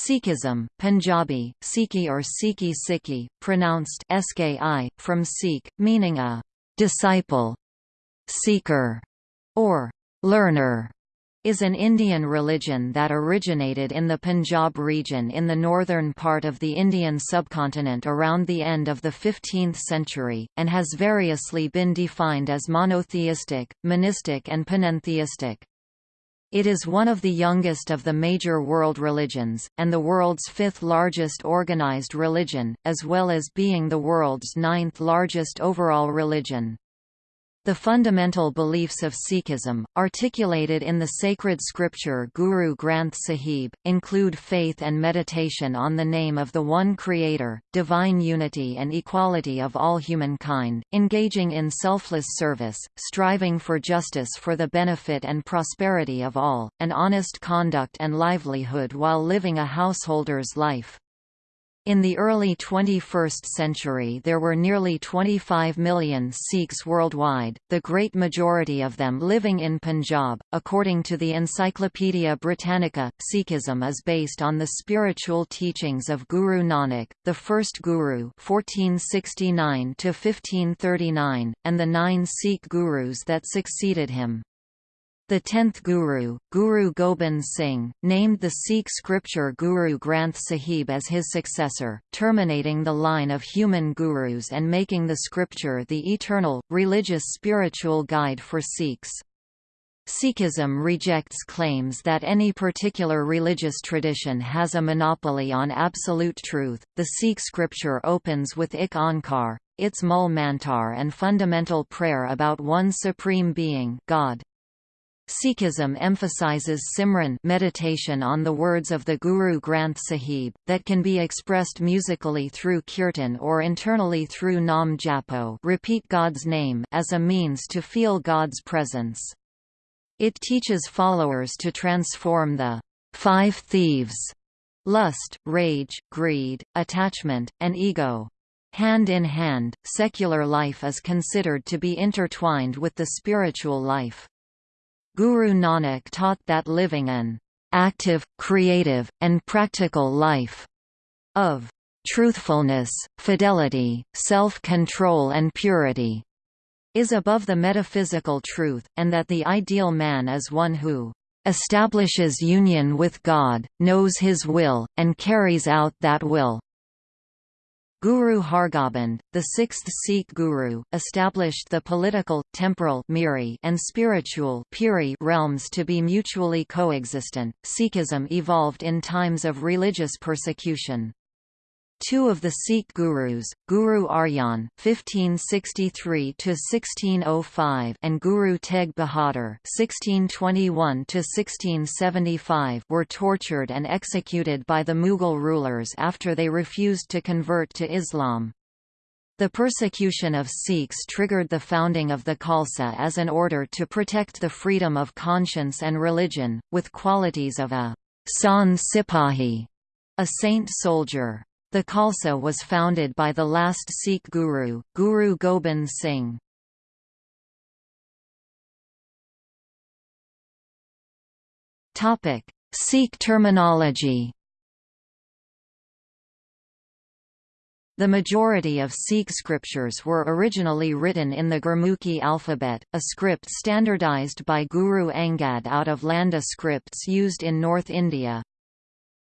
Sikhism, Punjabi, Sikhi or Sikhi Sikhi, pronounced Ski, from Sikh, meaning a disciple, seeker, or learner, is an Indian religion that originated in the Punjab region in the northern part of the Indian subcontinent around the end of the 15th century, and has variously been defined as monotheistic, monistic and panentheistic. It is one of the youngest of the major world religions, and the world's fifth largest organized religion, as well as being the world's ninth largest overall religion. The fundamental beliefs of Sikhism, articulated in the sacred scripture Guru Granth Sahib, include faith and meditation on the name of the One Creator, divine unity and equality of all humankind, engaging in selfless service, striving for justice for the benefit and prosperity of all, and honest conduct and livelihood while living a householder's life. In the early 21st century there were nearly 25 million Sikhs worldwide, the great majority of them living in Punjab. According to the Encyclopaedia Britannica, Sikhism is based on the spiritual teachings of Guru Nanak, the first Guru (1469–1539), and the nine Sikh Gurus that succeeded him. The tenth Guru, Guru Gobind Singh, named the Sikh scripture Guru Granth Sahib as his successor, terminating the line of human gurus and making the scripture the eternal, religious spiritual guide for Sikhs. Sikhism rejects claims that any particular religious tradition has a monopoly on absolute truth. The Sikh scripture opens with Ik Onkar, its Mul Mantar and fundamental prayer about one supreme being, God. Sikhism emphasizes Simran meditation on the words of the Guru Granth Sahib, that can be expressed musically through kirtan or internally through Nam Japo repeat God's name as a means to feel God's presence. It teaches followers to transform the five thieves lust, rage, greed, attachment, and ego. Hand in hand, secular life is considered to be intertwined with the spiritual life. Guru Nanak taught that living an active, creative, and practical life of truthfulness, fidelity, self-control and purity is above the metaphysical truth, and that the ideal man is one who establishes union with God, knows his will, and carries out that will. Guru Hargobind, the sixth Sikh guru, established the political, temporal Miri and spiritual Puri realms to be mutually coexistent. Sikhism evolved in times of religious persecution. Two of the Sikh gurus, Guru Arjan (1563–1605) and Guru Tegh Bahadur (1621–1675), were tortured and executed by the Mughal rulers after they refused to convert to Islam. The persecution of Sikhs triggered the founding of the Khalsa as an order to protect the freedom of conscience and religion, with qualities of a san Sipahi, a saint soldier. The Khalsa was founded by the last Sikh guru, Guru Gobind Singh. Topic: Sikh terminology The majority of Sikh scriptures were originally written in the Gurmukhi alphabet, a script standardized by Guru Angad out of Landa scripts used in North India.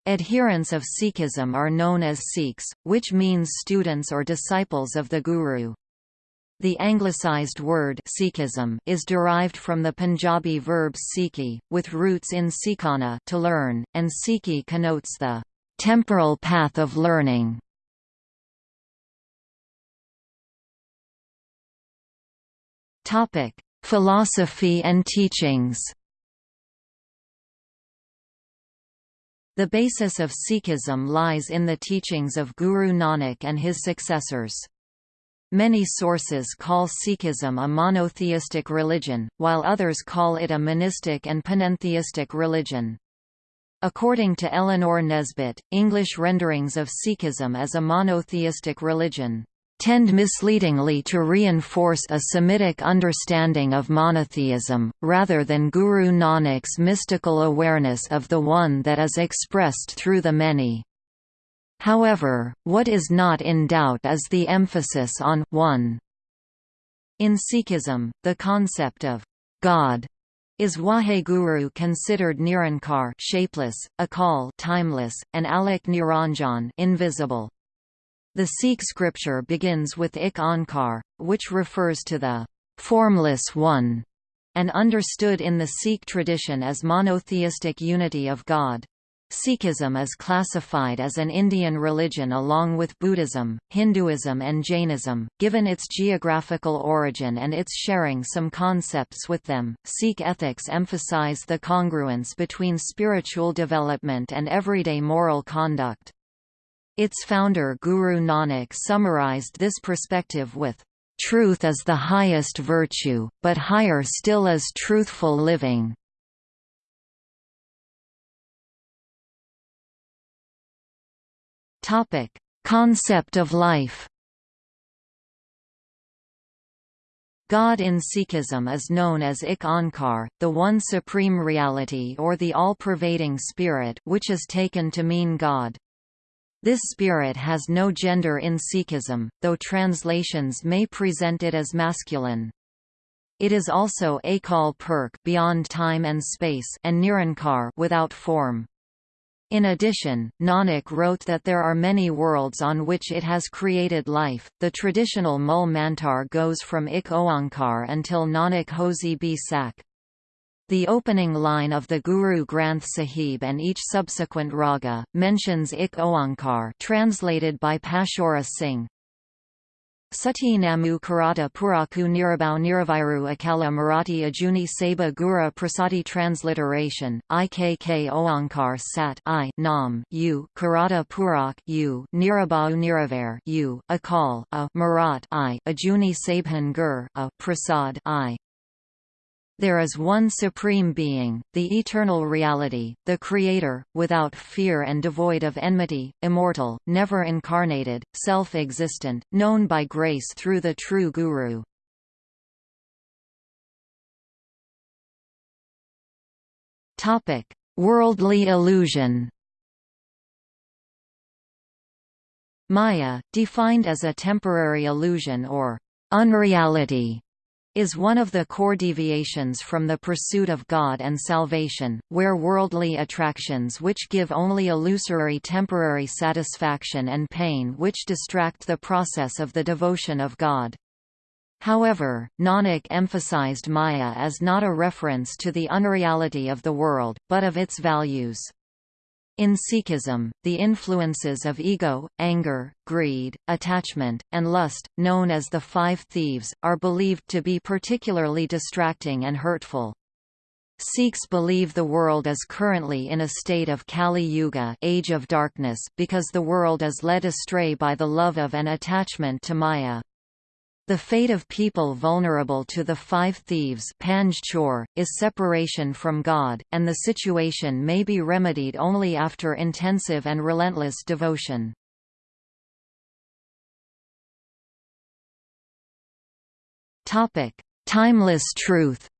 Adherents of Sikhism are known as Sikhs, which means students or disciples of the Guru. The anglicized word Sikhism is derived from the Punjabi verb sikhi, with roots in sikhana to learn, and sikhi connotes the temporal path of learning. Topic: Philosophy and teachings. The basis of Sikhism lies in the teachings of Guru Nanak and his successors. Many sources call Sikhism a monotheistic religion, while others call it a monistic and panentheistic religion. According to Eleanor Nesbitt, English renderings of Sikhism as a monotheistic religion tend misleadingly to reinforce a Semitic understanding of monotheism, rather than Guru Nanak's mystical awareness of the One that is expressed through the many. However, what is not in doubt is the emphasis on one. In Sikhism, the concept of God is Waheguru considered Nirankar shapeless, Akal timeless, and Alak Niranjan invisible. The Sikh scripture begins with Ik Onkar, which refers to the formless one, and understood in the Sikh tradition as monotheistic unity of God. Sikhism is classified as an Indian religion along with Buddhism, Hinduism and Jainism, given its geographical origin and its sharing some concepts with them. Sikh ethics emphasize the congruence between spiritual development and everyday moral conduct. Its founder Guru Nanak summarized this perspective with, "...truth is the highest virtue, but higher still is truthful living." Concept of life God in Sikhism is known as Ik Onkar, the One Supreme Reality or the All-Pervading Spirit which is taken to mean God. This spirit has no gender in Sikhism, though translations may present it as masculine. It is also Akal Purkh beyond time and space and Nirankar without form. In addition, Nanak wrote that there are many worlds on which it has created life. The traditional Mul Mantar goes from Ik Oankar until Nanak Hosi Bi Sak. The opening line of the Guru Granth Sahib and each subsequent raga, mentions Ik Oankar translated by Pashaura Singh. Sati Namu Karata Puraku Nirabau Niraviru Akala Marathi Ajuni Saba Gura Prasadi Transliteration, Ikk Oankar Sat I Nam U Karata Purak U Nirabau Niravar U Akal A Marat I Ajuni Sabhan Gur A Prasad I there is one Supreme Being, the Eternal Reality, the Creator, without fear and devoid of enmity, immortal, never incarnated, self-existent, known by grace through the true Guru. Worldly illusion Maya, defined as a temporary illusion or unreality, is one of the core deviations from the pursuit of God and salvation, where worldly attractions which give only illusory temporary satisfaction and pain which distract the process of the devotion of God. However, Nanak emphasized Maya as not a reference to the unreality of the world, but of its values. In Sikhism, the influences of ego, anger, greed, attachment, and lust, known as the five thieves, are believed to be particularly distracting and hurtful. Sikhs believe the world is currently in a state of Kali Yuga age of darkness because the world is led astray by the love of and attachment to Maya. The fate of people vulnerable to the five thieves is separation from God, and the situation may be remedied only after intensive and relentless devotion. Timeless truth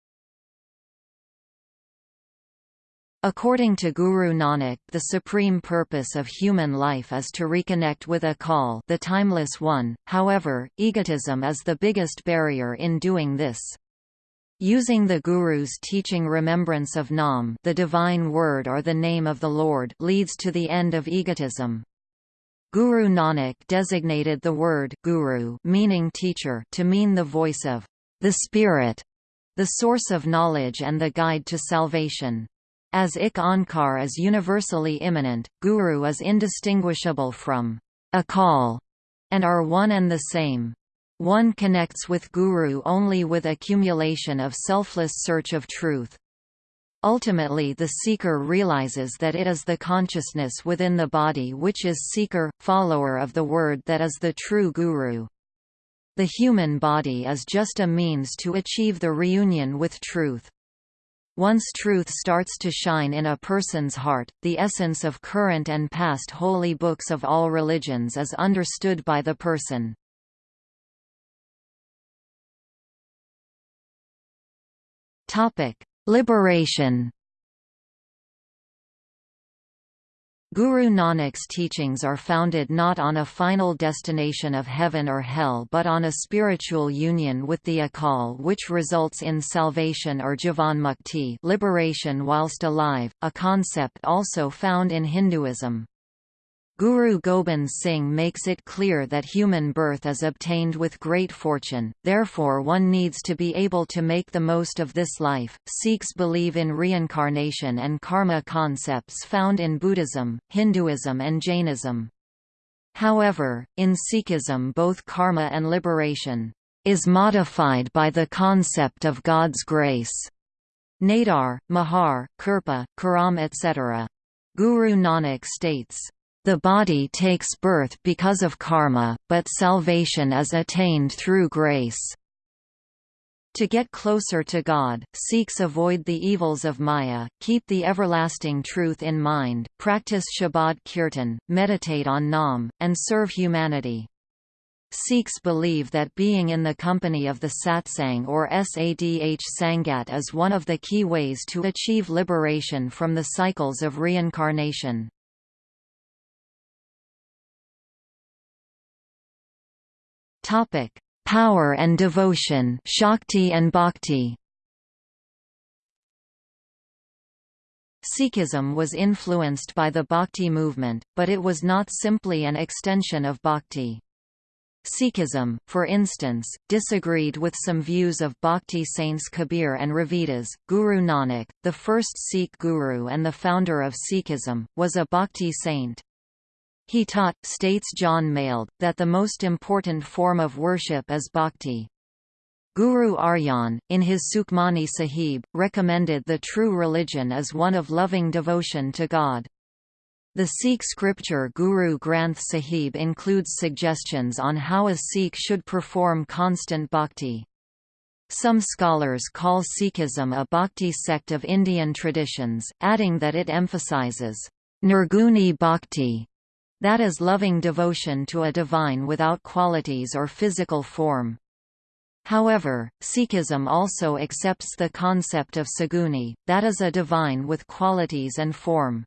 According to Guru Nanak, the supreme purpose of human life is to reconnect with Akal the Timeless One, however, egotism is the biggest barrier in doing this. Using the Guru's teaching remembrance of Nam the divine word or the name of the Lord leads to the end of egotism. Guru Nanak designated the word Guru meaning teacher to mean the voice of the Spirit, the source of knowledge and the guide to salvation. As Ik Onkar is universally immanent, Guru is indistinguishable from Akal and are one and the same. One connects with Guru only with accumulation of selfless search of truth. Ultimately the seeker realizes that it is the consciousness within the body which is seeker, follower of the word that is the true Guru. The human body is just a means to achieve the reunion with truth. Once truth starts to shine in a person's heart, the essence of current and past holy books of all religions is understood by the person. Liberation Guru Nanak's teachings are founded not on a final destination of heaven or hell but on a spiritual union with the Akal which results in salvation or jivanmukti liberation whilst alive, a concept also found in Hinduism. Guru Gobind Singh makes it clear that human birth is obtained with great fortune, therefore one needs to be able to make the most of this life. Sikhs believe in reincarnation and karma concepts found in Buddhism, Hinduism, and Jainism. However, in Sikhism, both karma and liberation is modified by the concept of God's grace. Nadar, Mahar, Kirpa, Karam etc. Guru Nanak states, the body takes birth because of karma, but salvation is attained through grace. To get closer to God, Sikhs avoid the evils of Maya, keep the everlasting truth in mind, practice Shabad Kirtan, meditate on Nam, and serve humanity. Sikhs believe that being in the company of the satsang or sadh sangat is one of the key ways to achieve liberation from the cycles of reincarnation. Topic: Power and devotion, Shakti and Bhakti. Sikhism was influenced by the Bhakti movement, but it was not simply an extension of Bhakti. Sikhism, for instance, disagreed with some views of Bhakti saints Kabir and Ravidas. Guru Nanak, the first Sikh guru and the founder of Sikhism, was a Bhakti saint. He taught, states Jon Mayled, that the most important form of worship is bhakti. Guru Arjan, in his Sukhmani Sahib, recommended the true religion as one of loving devotion to God. The Sikh scripture Guru Granth Sahib includes suggestions on how a Sikh should perform constant bhakti. Some scholars call Sikhism a bhakti sect of Indian traditions, adding that it emphasizes nirguni bhakti that is loving devotion to a divine without qualities or physical form. However, Sikhism also accepts the concept of saguni, that is a divine with qualities and form.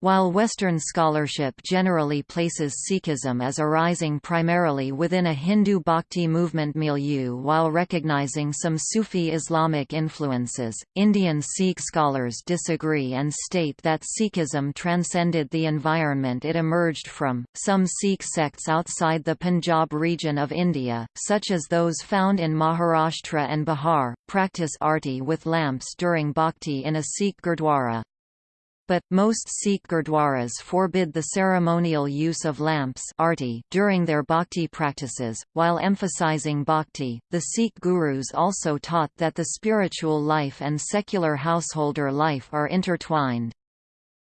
While Western scholarship generally places Sikhism as arising primarily within a Hindu bhakti movement milieu while recognizing some Sufi Islamic influences, Indian Sikh scholars disagree and state that Sikhism transcended the environment it emerged from. Some Sikh sects outside the Punjab region of India, such as those found in Maharashtra and Bihar, practice arti with lamps during bhakti in a Sikh gurdwara but, most Sikh gurdwaras forbid the ceremonial use of lamps during their bhakti practices. While emphasizing bhakti, the Sikh gurus also taught that the spiritual life and secular householder life are intertwined.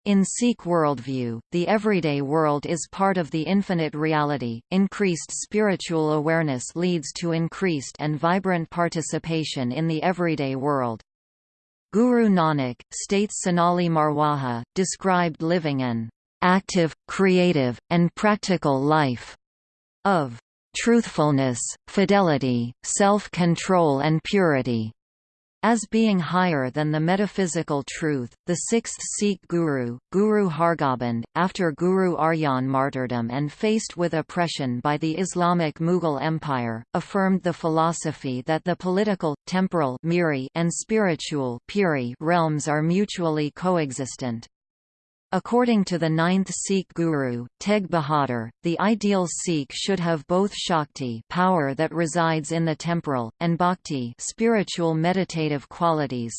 In Sikh worldview, the everyday world is part of the infinite reality. Increased spiritual awareness leads to increased and vibrant participation in the everyday world. Guru Nanak, states Sonali Marwaha, described living an active, creative, and practical life of truthfulness, fidelity, self-control and purity as being higher than the metaphysical truth. The sixth Sikh guru, Guru Hargobind, after Guru Arjan martyrdom and faced with oppression by the Islamic Mughal Empire, affirmed the philosophy that the political, temporal and spiritual realms are mutually coexistent. According to the ninth Sikh guru, Tegh Bahadur, the ideal Sikh should have both Shakti power that resides in the temporal, and Bhakti spiritual meditative qualities.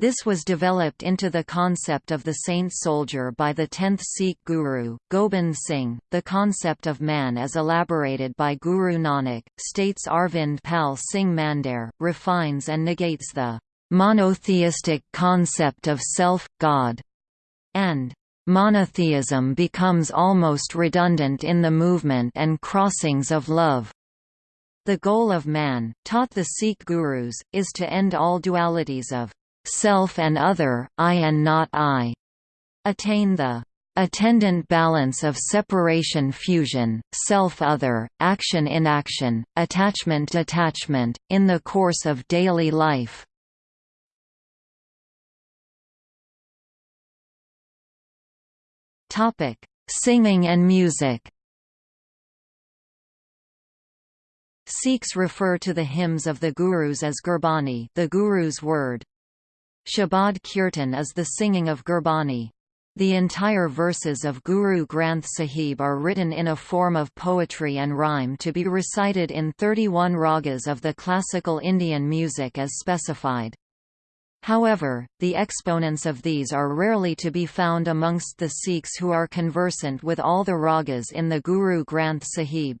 This was developed into the concept of the saint soldier by the 10th Sikh guru, Gobind Singh. The concept of man as elaborated by Guru Nanak, states Arvind Pal Singh Mandair, refines and negates the monotheistic concept of self, God and monotheism becomes almost redundant in the movement and crossings of love. The goal of man, taught the Sikh gurus, is to end all dualities of self and other, I and not I. Attain the attendant balance of separation fusion, self-other, action-inaction, attachment-detachment, in the course of daily life. Topic: Singing and music. Sikhs refer to the hymns of the Gurus as Gurbani, the Guru's word. Shabad Kirtan is the singing of Gurbani. The entire verses of Guru Granth Sahib are written in a form of poetry and rhyme to be recited in 31 ragas of the classical Indian music as specified. However, the exponents of these are rarely to be found amongst the Sikhs who are conversant with all the ragas in the Guru Granth Sahib.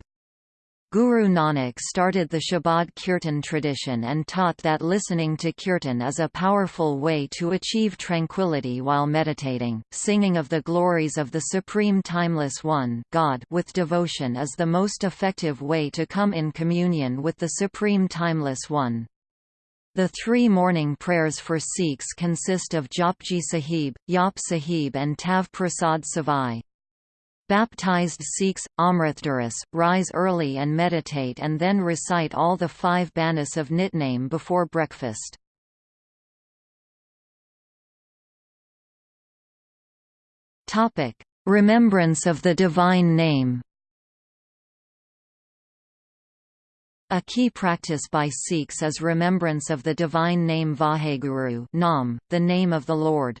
Guru Nanak started the Shabad Kirtan tradition and taught that listening to Kirtan is a powerful way to achieve tranquility while meditating. Singing of the glories of the Supreme Timeless One God with devotion is the most effective way to come in communion with the Supreme Timeless One. The three morning prayers for Sikhs consist of Japji Sahib, Yap Sahib and Tav Prasad Savai. Baptized Sikhs, Amritdharis, rise early and meditate and then recite all the five banis of Nitname before breakfast. Remembrance of the Divine Name A key practice by Sikhs is remembrance of the divine name Vaheguru Nam, the name of the Lord.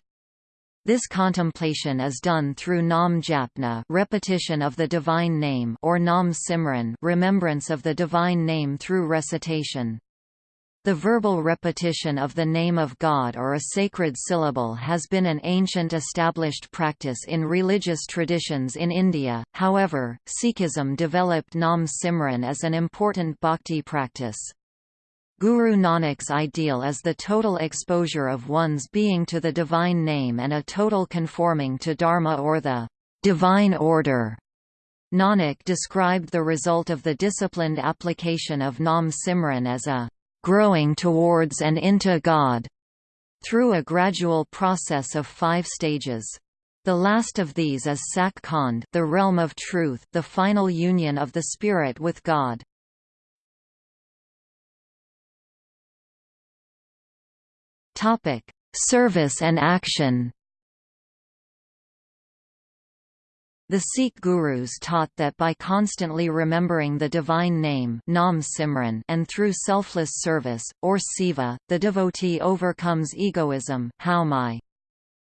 This contemplation is done through Nam Japna repetition of the divine name or Nam Simran remembrance of the divine name through recitation. The verbal repetition of the name of God or a sacred syllable has been an ancient established practice in religious traditions in India, however, Sikhism developed Nam Simran as an important bhakti practice. Guru Nanak's ideal is the total exposure of one's being to the divine name and a total conforming to dharma or the divine order. Nanak described the result of the disciplined application of Nam Simran as a growing towards and into God through a gradual process of five stages. The last of these is Sak Khand, the realm of truth, the final union of the spirit with God. Topic: Service and action. The Sikh gurus taught that by constantly remembering the divine name Nam Simran and through selfless service, or seva, the devotee overcomes egoism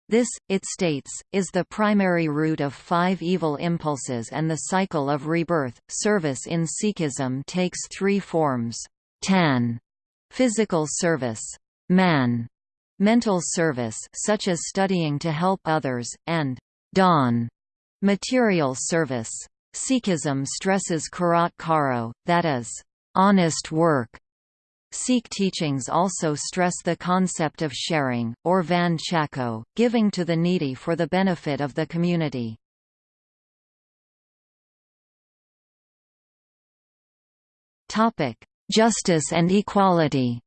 This, it states, is the primary root of five evil impulses and the cycle of rebirth. Service in Sikhism takes three forms. Tan, physical service, man, mental service such as studying to help others, and dhan, material service. Sikhism stresses karat karo, that is, honest work. Sikh teachings also stress the concept of sharing, or van chako, giving to the needy for the benefit of the community. Justice and equality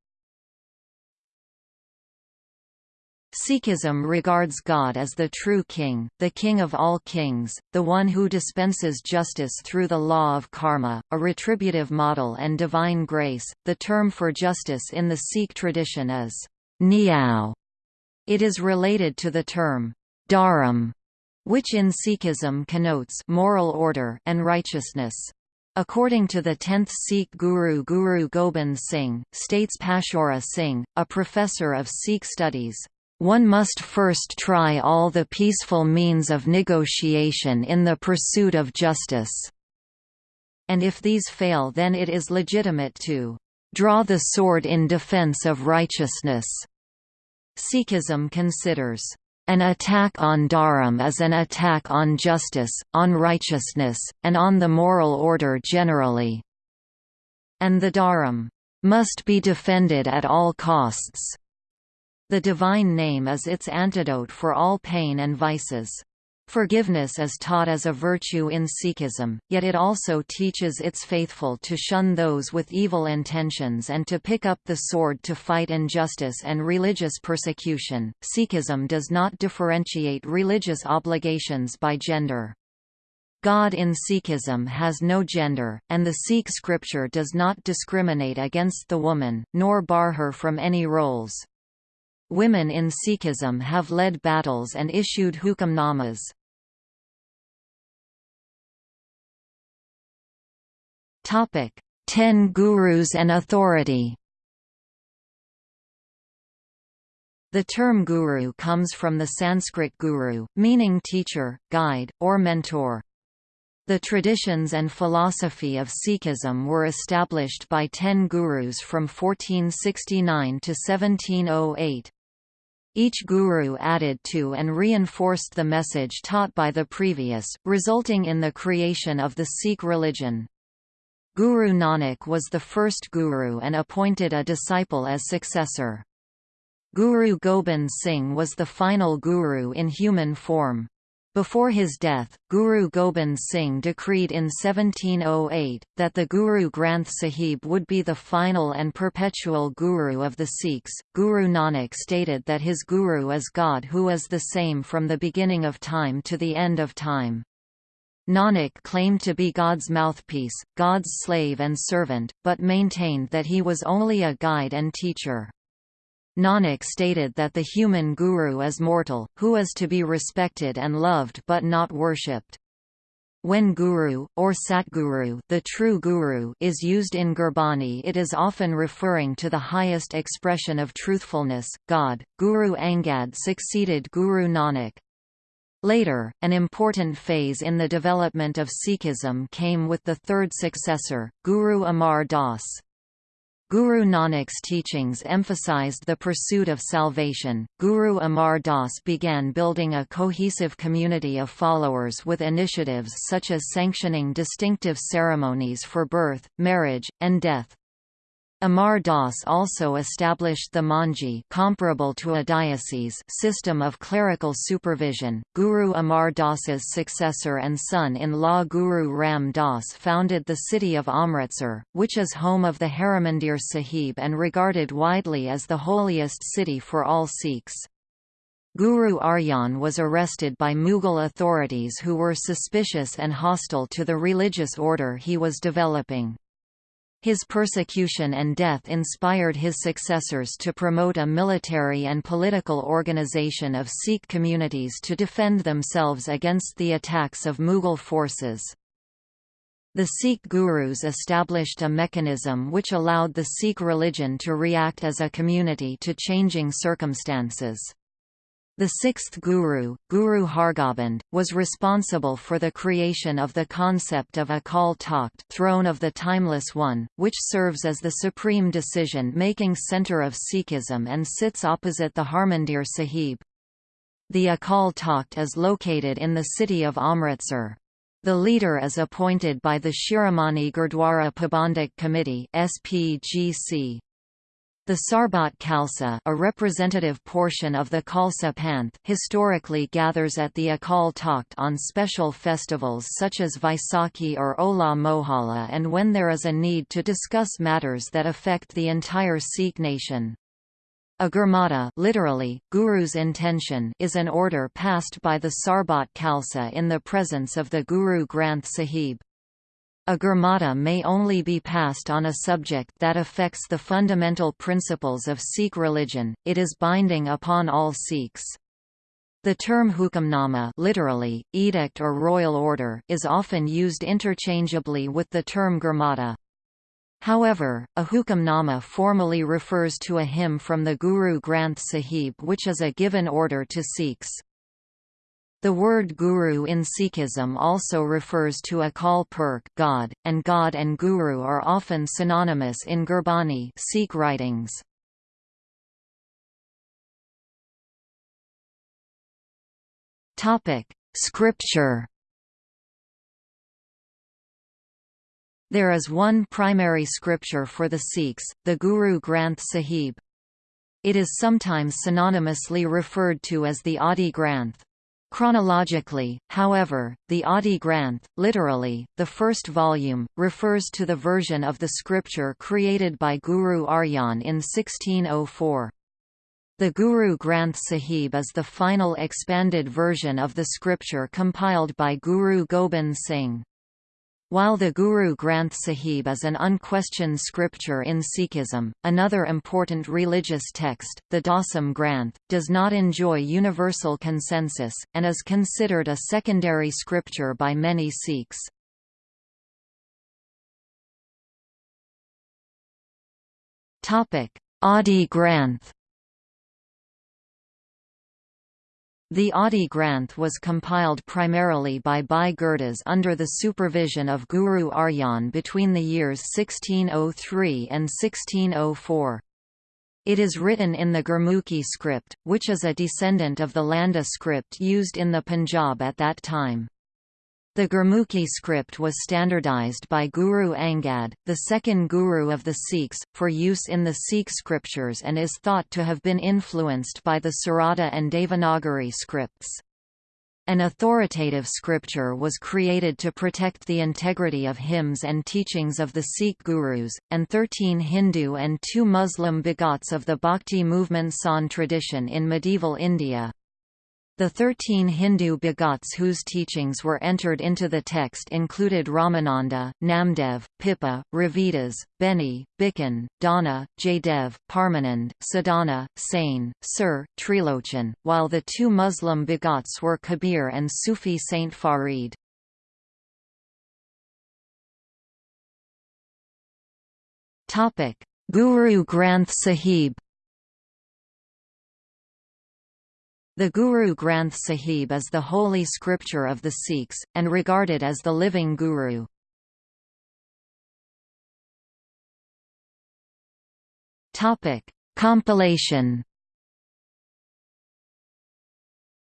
Sikhism regards God as the true king, the king of all kings, the one who dispenses justice through the law of karma, a retributive model and divine grace. The term for justice in the Sikh tradition is nyao. It is related to the term dharam, which in Sikhism connotes moral order and righteousness. According to the 10th Sikh guru Guru Gobind Singh, states Pashaura Singh, a professor of Sikh studies, one must first try all the peaceful means of negotiation in the pursuit of justice. And if these fail then it is legitimate to draw the sword in defense of righteousness. Sikhism considers an attack on dharam as an attack on justice, on righteousness, and on the moral order generally. And the dharam must be defended at all costs. The divine name is its antidote for all pain and vices. Forgiveness is taught as a virtue in Sikhism, yet it also teaches its faithful to shun those with evil intentions and to pick up the sword to fight injustice and religious persecution. Sikhism does not differentiate religious obligations by gender. God in Sikhism has no gender, and the Sikh scripture does not discriminate against the woman, nor bar her from any roles. Women in Sikhism have led battles and issued hukamnamas. Topic: Ten Gurus and Authority. The term guru comes from the Sanskrit guru, meaning teacher, guide, or mentor. The traditions and philosophy of Sikhism were established by ten gurus from 1469 to 1708. Each guru added to and reinforced the message taught by the previous, resulting in the creation of the Sikh religion. Guru Nanak was the first guru and appointed a disciple as successor. Guru Gobind Singh was the final guru in human form. Before his death, Guru Gobind Singh decreed in 1708, that the Guru Granth Sahib would be the final and perpetual guru of the Sikhs. Guru Nanak stated that his guru is God who is the same from the beginning of time to the end of time. Nanak claimed to be God's mouthpiece, God's slave and servant, but maintained that he was only a guide and teacher. Nanak stated that the human guru is mortal, who is to be respected and loved but not worshipped. When guru, or satguru the true guru is used in Gurbani it is often referring to the highest expression of truthfulness, God. Guru Angad succeeded Guru Nanak. Later, an important phase in the development of Sikhism came with the third successor, Guru Amar Das. Guru Nanak's teachings emphasized the pursuit of salvation. Guru Amar Das began building a cohesive community of followers with initiatives such as sanctioning distinctive ceremonies for birth, marriage, and death. Amar Das also established the Manji comparable to a diocese system of clerical supervision. Guru Amar Das's successor and son-in-law Guru Ram Das founded the city of Amritsar, which is home of the Harimandir Sahib and regarded widely as the holiest city for all Sikhs. Guru Arjan was arrested by Mughal authorities who were suspicious and hostile to the religious order he was developing. His persecution and death inspired his successors to promote a military and political organization of Sikh communities to defend themselves against the attacks of Mughal forces. The Sikh gurus established a mechanism which allowed the Sikh religion to react as a community to changing circumstances. The sixth guru, Guru Hargobind, was responsible for the creation of the concept of Akal Takht throne of the Timeless One, which serves as the supreme decision-making centre of Sikhism and sits opposite the Harmandir Sahib. The Akal Takht is located in the city of Amritsar. The leader is appointed by the Shiromani Gurdwara Parbandhak Committee SPGC. The Sarbat Khalsa a representative portion of the Khalsa Panth historically gathers at the Akal Takht on special festivals such as Vaisakhi or Hola Mohalla and when there is a need to discuss matters that affect the entire Sikh nation. A Gurmata literally, Guru's intention is an order passed by the Sarbat Khalsa in the presence of the Guru Granth Sahib. A Gurmata may only be passed on a subject that affects the fundamental principles of Sikh religion, it is binding upon all Sikhs. The term hukamnama literally, edict or royal order is often used interchangeably with the term Gurmata. However, a hukamnama formally refers to a hymn from the Guru Granth Sahib which is a given order to Sikhs. The word guru in Sikhism also refers to Akal Purkh God, and God and Guru are often synonymous in Gurbani Sikh writings. Topic: Scripture. There is one primary scripture for the Sikhs, the Guru Granth Sahib. It is sometimes synonymously referred to as the Adi Granth. Chronologically, however, the Adi Granth, literally, the first volume, refers to the version of the scripture created by Guru Arjan in 1604. The Guru Granth Sahib is the final expanded version of the scripture compiled by Guru Gobind Singh. While the Guru Granth Sahib is an unquestioned scripture in Sikhism, another important religious text, the Dasam Granth, does not enjoy universal consensus, and is considered a secondary scripture by many Sikhs. Adi Granth The Adi Granth was compiled primarily by Bhai Gurdas under the supervision of Guru Arjan between the years 1603 and 1604. It is written in the Gurmukhi script, which is a descendant of the Landa script used in the Punjab at that time. The Gurmukhi script was standardized by Guru Angad, the second guru of the Sikhs, for use in the Sikh scriptures and is thought to have been influenced by the Sharada and Devanagari scripts. An authoritative scripture was created to protect the integrity of hymns and teachings of the Sikh gurus, and thirteen Hindu and two Muslim bhagats of the Bhakti movement San tradition in medieval India. The thirteen Hindu bhagats whose teachings were entered into the text included Ramananda, Namdev, Pippa, Ravidas, Beni, Bikan, Dana, Jaydev, Parmanand, Sadhana, Sain, Sir, Trilochan, while the two Muslim bhagats were Kabir and Sufi Saint Farid. Guru Granth Sahib The Guru Granth Sahib is the holy scripture of the Sikhs, and regarded as the living Guru. Compilation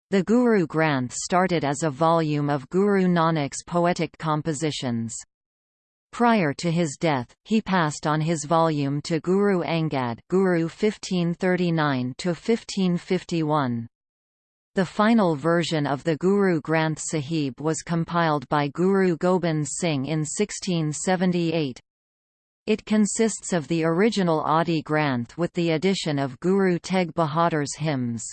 The Guru Granth started as a volume of Guru Nanak's poetic compositions. Prior to his death, he passed on his volume to Guru Angad Guru 1539 1551. The final version of the Guru Granth Sahib was compiled by Guru Gobind Singh in 1678. It consists of the original Adi Granth with the addition of Guru Tegh Bahadur's hymns.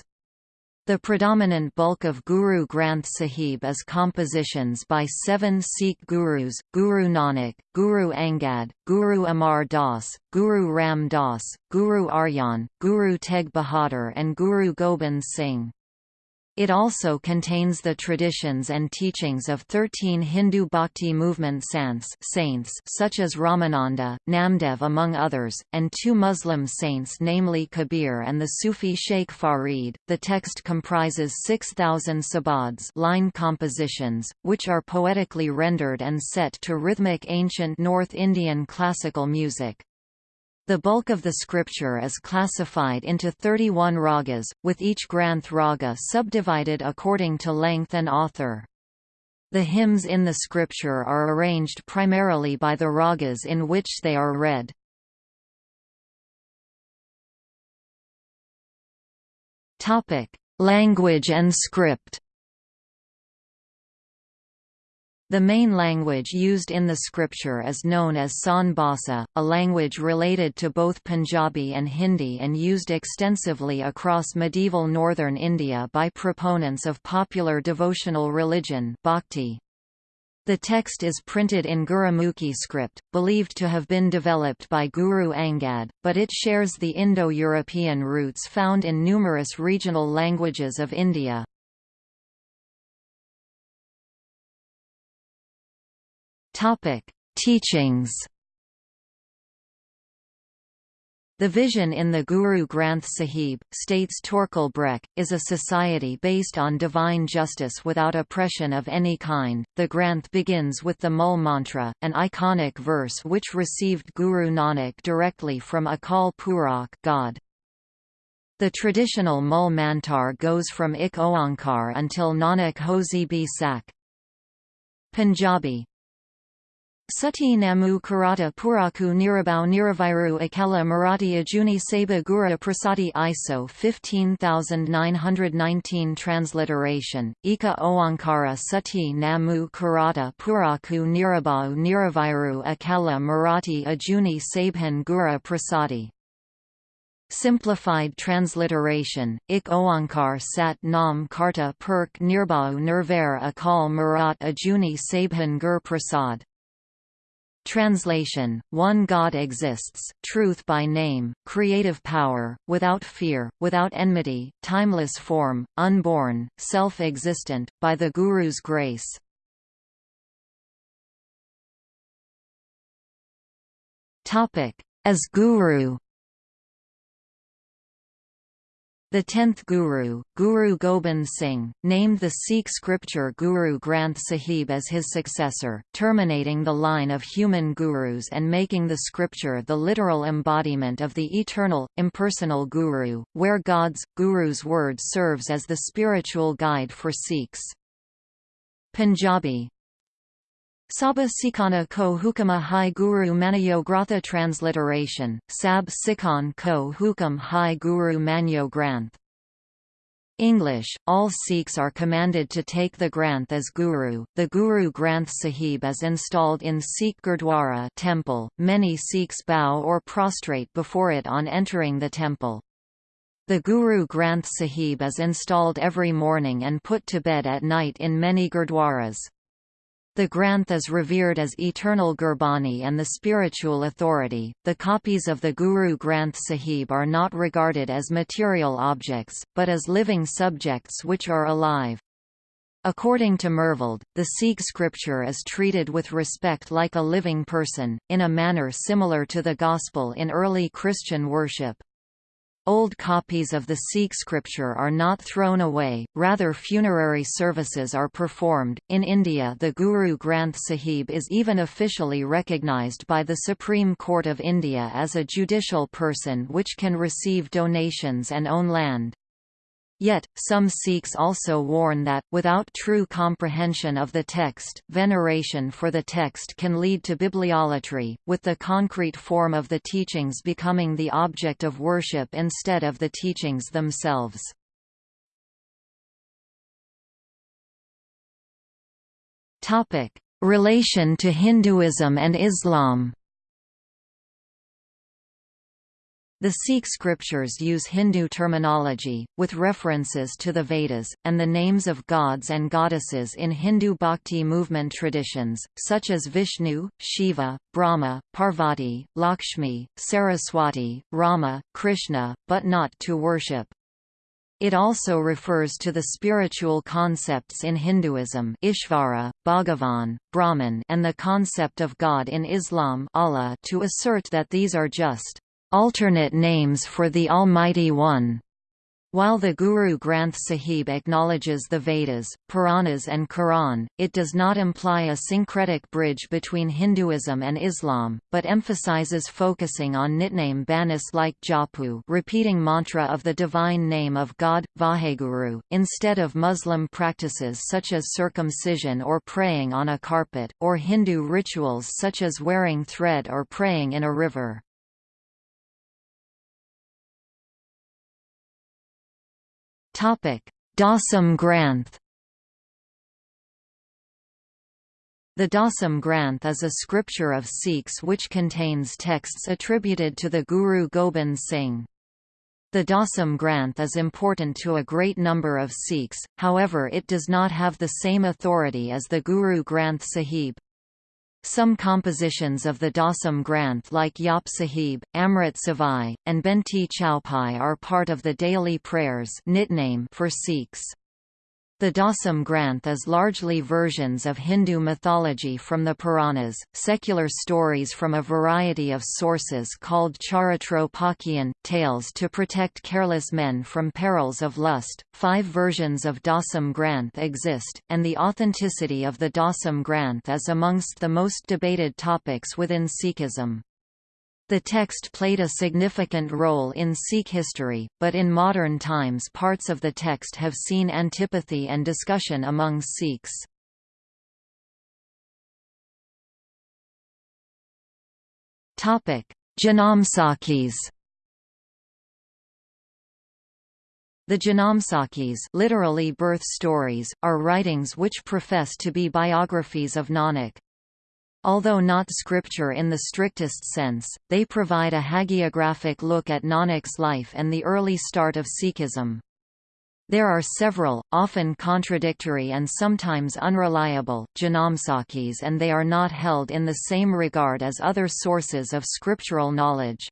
The predominant bulk of Guru Granth Sahib is compositions by seven Sikh gurus, Guru Nanak, Guru Angad, Guru Amar Das, Guru Ram Das, Guru Arjan, Guru Tegh Bahadur and Guru Gobind Singh. It also contains the traditions and teachings of 13 Hindu bhakti movement saints such as Ramananda, Namdev among others, and two Muslim saints namely Kabir and the Sufi Sheikh Farid. The text comprises 6,000 sabads line compositions, which are poetically rendered and set to rhythmic ancient North Indian classical music. The bulk of the scripture is classified into 31 ragas, with each Granth raga subdivided according to length and author. The hymns in the scripture are arranged primarily by the ragas in which they are read. Language and script The main language used in the scripture is known as San Bhasa, a language related to both Punjabi and Hindi and used extensively across medieval northern India by proponents of popular devotional religion bhakti. The text is printed in Gurumukhi script, believed to have been developed by Guru Angad, but it shares the Indo-European roots found in numerous regional languages of India. Teachings. The vision in the Guru Granth Sahib, states Torkel Brekke, is a society based on divine justice without oppression of any kind. The Granth begins with the Mul Mantra, an iconic verse which received Guru Nanak directly from Akal Purakh God. The traditional Mul Mantar goes from Ik Oankar until Nanak Hosi Bi Sak. Punjabi Sati Namu Karata Puraku Nirabau Niraviru Akela Marathi Ajuni Saba Gura Prasadi ISO 15919 Transliteration, Ika Oankara Sati Namu Karata Puraku Nirabau Niraviru Akala Marathi Ajuni Sabhan Gura Prasadi. Simplified transliteration, Ik Oankar Sat Nam Karta Perk Nirbau Nirvair Akal Marat Ajuni Sabhan Gur Prasad Translation, one God exists, truth by name, creative power, without fear, without enmity, timeless form, unborn, self-existent, by the Guru's grace. As Guru The tenth Guru, Guru Gobind Singh, named the Sikh scripture Guru Granth Sahib as his successor, terminating the line of human gurus and making the scripture the literal embodiment of the eternal, impersonal Guru, where God's, Guru's word serves as the spiritual guide for Sikhs. Punjabi Sabha Sikhana ko hukama hai guru manyo gratha transliteration, Sab Sikhan ko hukam hai guru manyo granth. English, all Sikhs are commanded to take the Granth as Guru. The Guru Granth Sahib is installed in Sikh Gurdwara temple. Many Sikhs bow or prostrate before it on entering the temple. The Guru Granth Sahib is installed every morning and put to bed at night in many Gurdwaras. The Granth is revered as eternal Gurbani and the spiritual authority. The copies of the Guru Granth Sahib are not regarded as material objects, but as living subjects which are alive. According to Myrvold, the Sikh scripture is treated with respect like a living person, in a manner similar to the Gospel in early Christian worship. Old copies of the Sikh scripture are not thrown away, rather funerary services are performed. In India, the Guru Granth Sahib is even officially recognized by the Supreme Court of India as a judicial person which can receive donations and own land. Yet, some Sikhs also warn that, without true comprehension of the text, veneration for the text can lead to bibliolatry, with the concrete form of the teachings becoming the object of worship instead of the teachings themselves. Relation to Hinduism and Islam The Sikh scriptures use Hindu terminology, with references to the Vedas, and the names of gods and goddesses in Hindu bhakti movement traditions, such as Vishnu, Shiva, Brahma, Parvati, Lakshmi, Saraswati, Rama, Krishna, but not to worship. It also refers to the spiritual concepts in Hinduism Ishvara, Bhagavan, Brahman and the concept of God in Islam Allah to assert that these are just alternate names for the Almighty One. While the Guru Granth Sahib acknowledges the Vedas, Puranas and Quran, it does not imply a syncretic bridge between Hinduism and Islam, but emphasizes focusing on nitnem banis like Japu repeating mantra of the divine name of God, Vaheguru, instead of Muslim practices such as circumcision or praying on a carpet, or Hindu rituals such as wearing thread or praying in a river. Dasam Granth The Dasam Granth is a scripture of Sikhs which contains texts attributed to the Guru Gobind Singh. The Dasam Granth is important to a great number of Sikhs, however it does not have the same authority as the Guru Granth Sahib. Some compositions of the Dasam Granth like Jaap Sahib, Amrit Savai, and Benti Chaupai are part of the daily prayers Nitnem for Sikhs. The Dasam Granth is largely versions of Hindu mythology from the Puranas, secular stories from a variety of sources called Charitropakhyan, tales to protect careless men from perils of lust. Five versions of Dasam Granth exist, and the authenticity of the Dasam Granth is amongst the most debated topics within Sikhism. The text played a significant role in Sikh history, but in modern times parts of the text have seen antipathy and discussion among Sikhs. Janamsakhis The Janamsakhis literally birth stories, are writings which profess to be biographies of Nanak. Although not scripture in the strictest sense, they provide a hagiographic look at Nanak's life and the early start of Sikhism. There are several, often contradictory and sometimes unreliable, Janamsakhis and they are not held in the same regard as other sources of scriptural knowledge.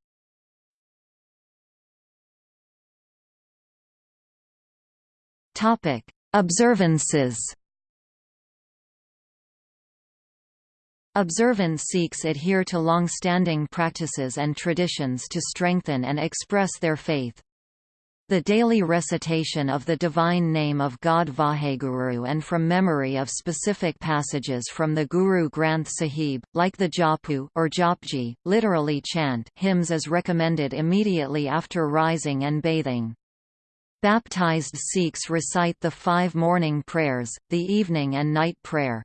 Observances Observant Sikhs adhere to long-standing practices and traditions to strengthen and express their faith. The daily recitation of the divine name of God Vaheguru and from memory of specific passages from the Guru Granth Sahib, like the Japu or Japji, literally chant hymns is recommended immediately after rising and bathing. Baptized Sikhs recite the five morning prayers, the evening and night prayer.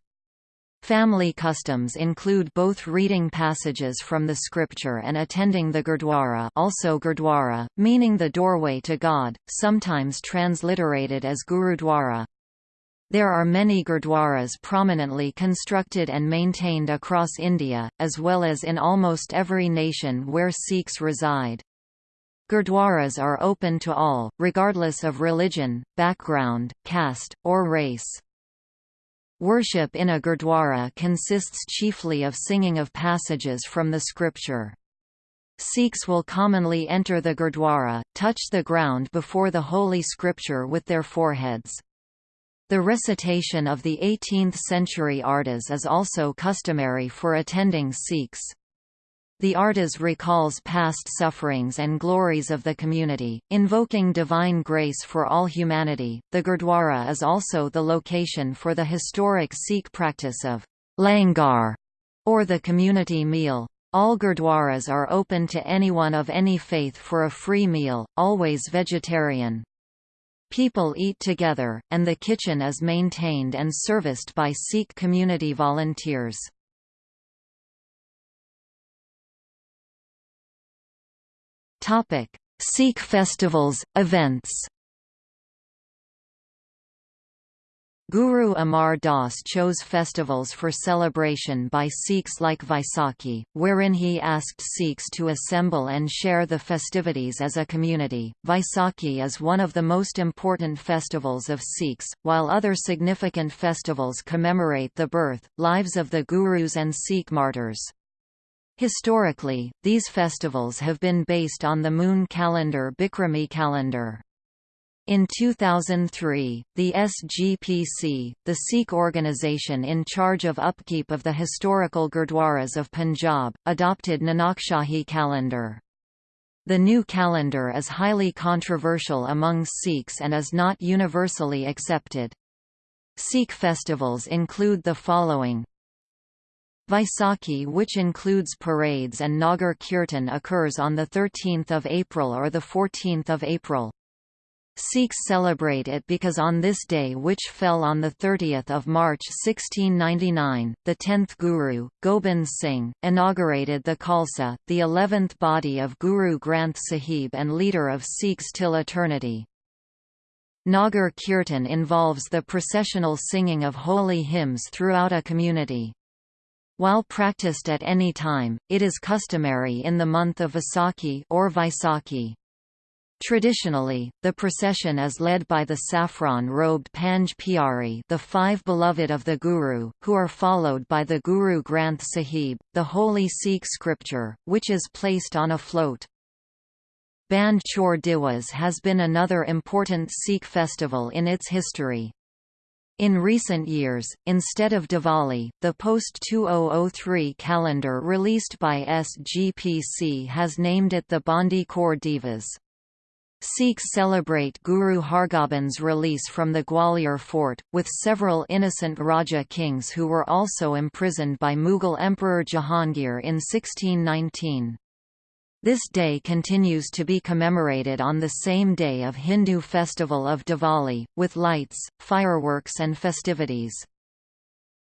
Family customs include both reading passages from the scripture and attending the Gurdwara also Gurdwara, meaning the doorway to God, sometimes transliterated as Gurudwara. There are many Gurdwaras prominently constructed and maintained across India, as well as in almost every nation where Sikhs reside. Gurdwaras are open to all, regardless of religion, background, caste, or race. Worship in a gurdwara consists chiefly of singing of passages from the scripture. Sikhs will commonly enter the gurdwara, touch the ground before the holy scripture with their foreheads. The recitation of the 18th-century ardas is also customary for attending Sikhs. The ardas recalls past sufferings and glories of the community, invoking divine grace for all humanity. The Gurdwara is also the location for the historic Sikh practice of langar, or the community meal. All gurdwaras are open to anyone of any faith for a free meal, always vegetarian. People eat together, and the kitchen is maintained and serviced by Sikh community volunteers. Topic: Sikh festivals, events. Guru Amar Das chose festivals for celebration by Sikhs like Vaisakhi, wherein he asked Sikhs to assemble and share the festivities as a community. Vaisakhi is one of the most important festivals of Sikhs, while other significant festivals commemorate the birth, lives of the Gurus and Sikh martyrs. Historically, these festivals have been based on the moon calendar Bikrami calendar. In 2003, the SGPC, the Sikh organization in charge of upkeep of the historical Gurdwaras of Punjab, adopted Nanakshahi calendar. The new calendar is highly controversial among Sikhs and is not universally accepted. Sikh festivals include the following Vaisakhi which includes parades and Nagar Kirtan occurs on 13 April or 14 April. Sikhs celebrate it because on this day which fell on 30 March 1699, the tenth Guru, Gobind Singh, inaugurated the Khalsa, the eleventh body of Guru Granth Sahib and leader of Sikhs till eternity. Nagar Kirtan involves the processional singing of holy hymns throughout a community. While practiced at any time, it is customary in the month of Vaisakhi or Vaisakhi. Traditionally, the procession is led by the saffron-robed Panj Pyari the five beloved of the Guru, who are followed by the Guru Granth Sahib, the holy Sikh scripture, which is placed on a float. Band Chhor Diwas has been another important Sikh festival in its history. In recent years, instead of Diwali, the post-2003 calendar released by SGPC has named it the Bandi Chhor Divas. Sikhs celebrate Guru Hargobind's release from the Gwalior fort, with several innocent Raja kings who were also imprisoned by Mughal Emperor Jahangir in 1619. This day continues to be commemorated on the same day of Hindu festival of Diwali, with lights, fireworks and festivities.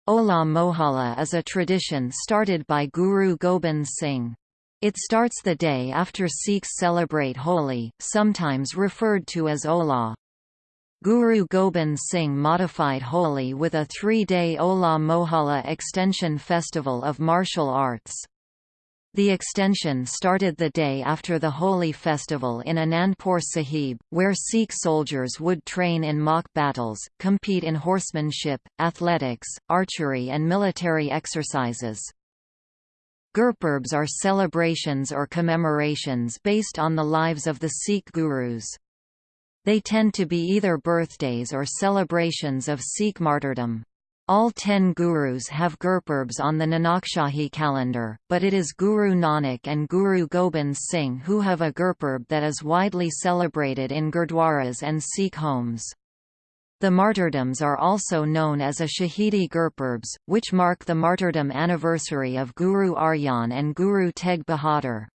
Hola Mohalla is a tradition started by Guru Gobind Singh. It starts the day after Sikhs celebrate Holi, sometimes referred to as Hola. Guru Gobind Singh modified Holi with a three-day Hola Mohalla extension festival of martial arts. The extension started the day after the Holi festival in Anandpur Sahib, where Sikh soldiers would train in mock battles, compete in horsemanship, athletics, archery and military exercises. Gurpurbs are celebrations or commemorations based on the lives of the Sikh gurus. They tend to be either birthdays or celebrations of Sikh martyrdom. All ten gurus have Gurpurbs on the Nanakshahi calendar, but it is Guru Nanak and Guru Gobind Singh who have a Gurpurb that is widely celebrated in Gurdwaras and Sikh homes. The martyrdoms are also known as a Shahidi Gurpurbs, which mark the martyrdom anniversary of Guru Arjan and Guru Tegh Bahadur.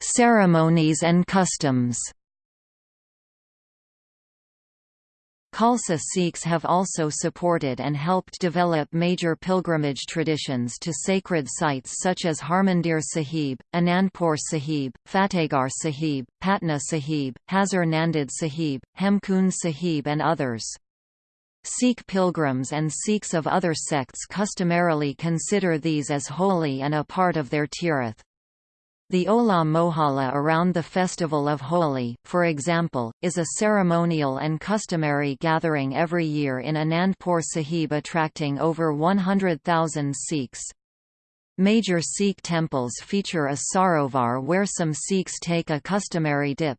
Ceremonies and customs Khalsa Sikhs have also supported and helped develop major pilgrimage traditions to sacred sites such as Harmandir Sahib, Anandpur Sahib, Fatehgarh Sahib, Patna Sahib, Hazur Nanded Sahib, Hemkund Sahib and others. Sikh pilgrims and Sikhs of other sects customarily consider these as holy and a part of their tirth. The Hola Mohalla around the festival of Holi, for example, is a ceremonial and customary gathering every year in Anandpur Sahib attracting over 100,000 Sikhs. Major Sikh temples feature a sarovar where some Sikhs take a customary dip.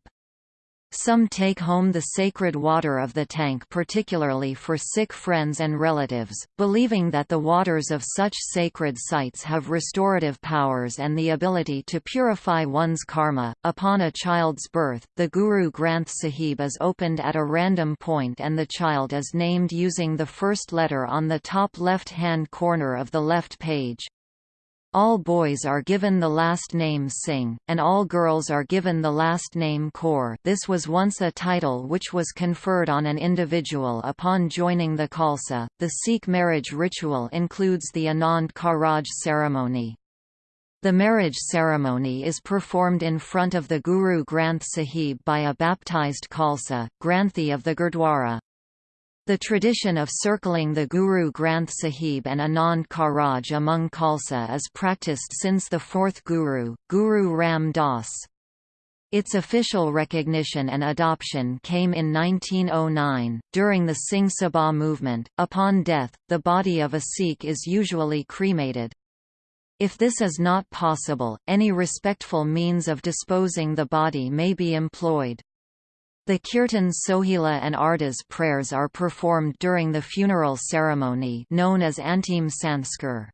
Some take home the sacred water of the tank particularly for sick friends and relatives, believing that the waters of such sacred sites have restorative powers and the ability to purify one's karma. Upon a child's birth, the Guru Granth Sahib is opened at a random point and the child is named using the first letter on the top left-hand corner of the left page. All boys are given the last name Singh, and all girls are given the last name Kaur this was once a title which was conferred on an individual upon joining the Khalsa. The Sikh marriage ritual includes the Anand Karaj ceremony. The marriage ceremony is performed in front of the Guru Granth Sahib by a baptized Khalsa, Granthi of the Gurdwara. The tradition of circling the Guru Granth Sahib and Anand Karaj among Khalsa is practiced since the fourth Guru, Guru Ram Das. Its official recognition and adoption came in 1909, during the Singh Sabha movement. Upon death, the body of a Sikh is usually cremated. If this is not possible, any respectful means of disposing the body may be employed. The Kirtan Sohila and Ardas prayers are performed during the funeral ceremony known as Antim Sanskar.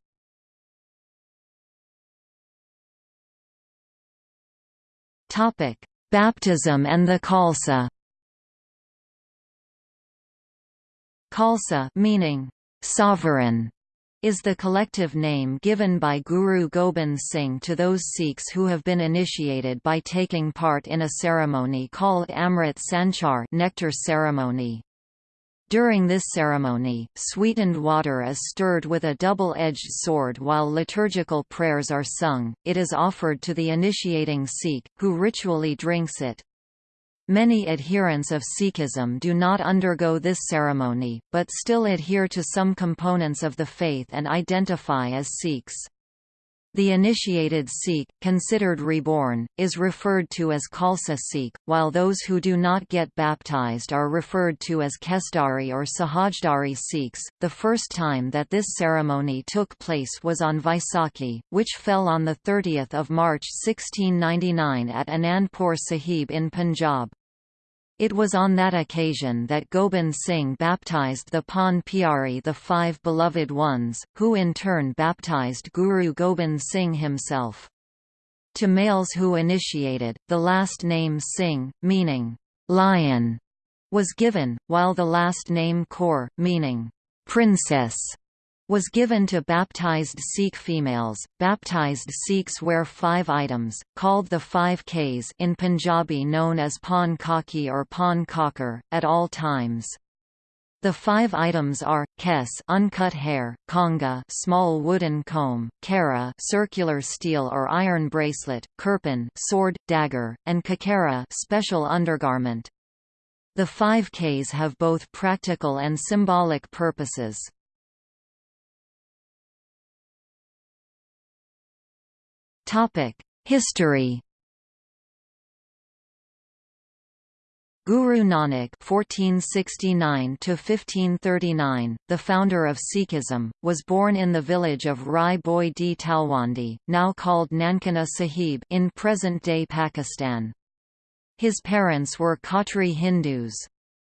Baptism and the Khalsa. Khalsa meaning sovereign is the collective name given by Guru Gobind Singh to those Sikhs who have been initiated by taking part in a ceremony called Amrit Sanchar nectar ceremony. During this ceremony, sweetened water is stirred with a double-edged sword while liturgical prayers are sung, it is offered to the initiating Sikh, who ritually drinks it. Many adherents of Sikhism do not undergo this ceremony, but still adhere to some components of the faith and identify as Sikhs. The initiated Sikh, considered reborn, is referred to as Khalsa Sikh, while those who do not get baptized are referred to as Kesdhari or Sahajdhari Sikhs. The first time that this ceremony took place was on Vaisakhi, which fell on 30 March 1699 at Anandpur Sahib in Punjab. It was on that occasion that Gobind Singh baptized the Panj Pyari the Five Beloved Ones, who in turn baptized Guru Gobind Singh himself. To males who initiated, the last name Singh, meaning, lion, was given, while the last name Kaur, meaning, princess, was given to baptized Sikh females. Baptized Sikhs wear five items, called the five Ks in Punjabi known as pan kaki or pan kakar, at all times. The five items are kes uncut hair, kangha small wooden comb, kara circular steel or iron bracelet, kirpan sword, dagger, and kakara special undergarment. The five Ks have both practical and symbolic purposes. History Guru Nanak (1469–1539), the founder of Sikhism, was born in the village of Rai Bhoi di Talwandi, now called Nankana Sahib, in present-day Pakistan. His parents were Khatri Hindus.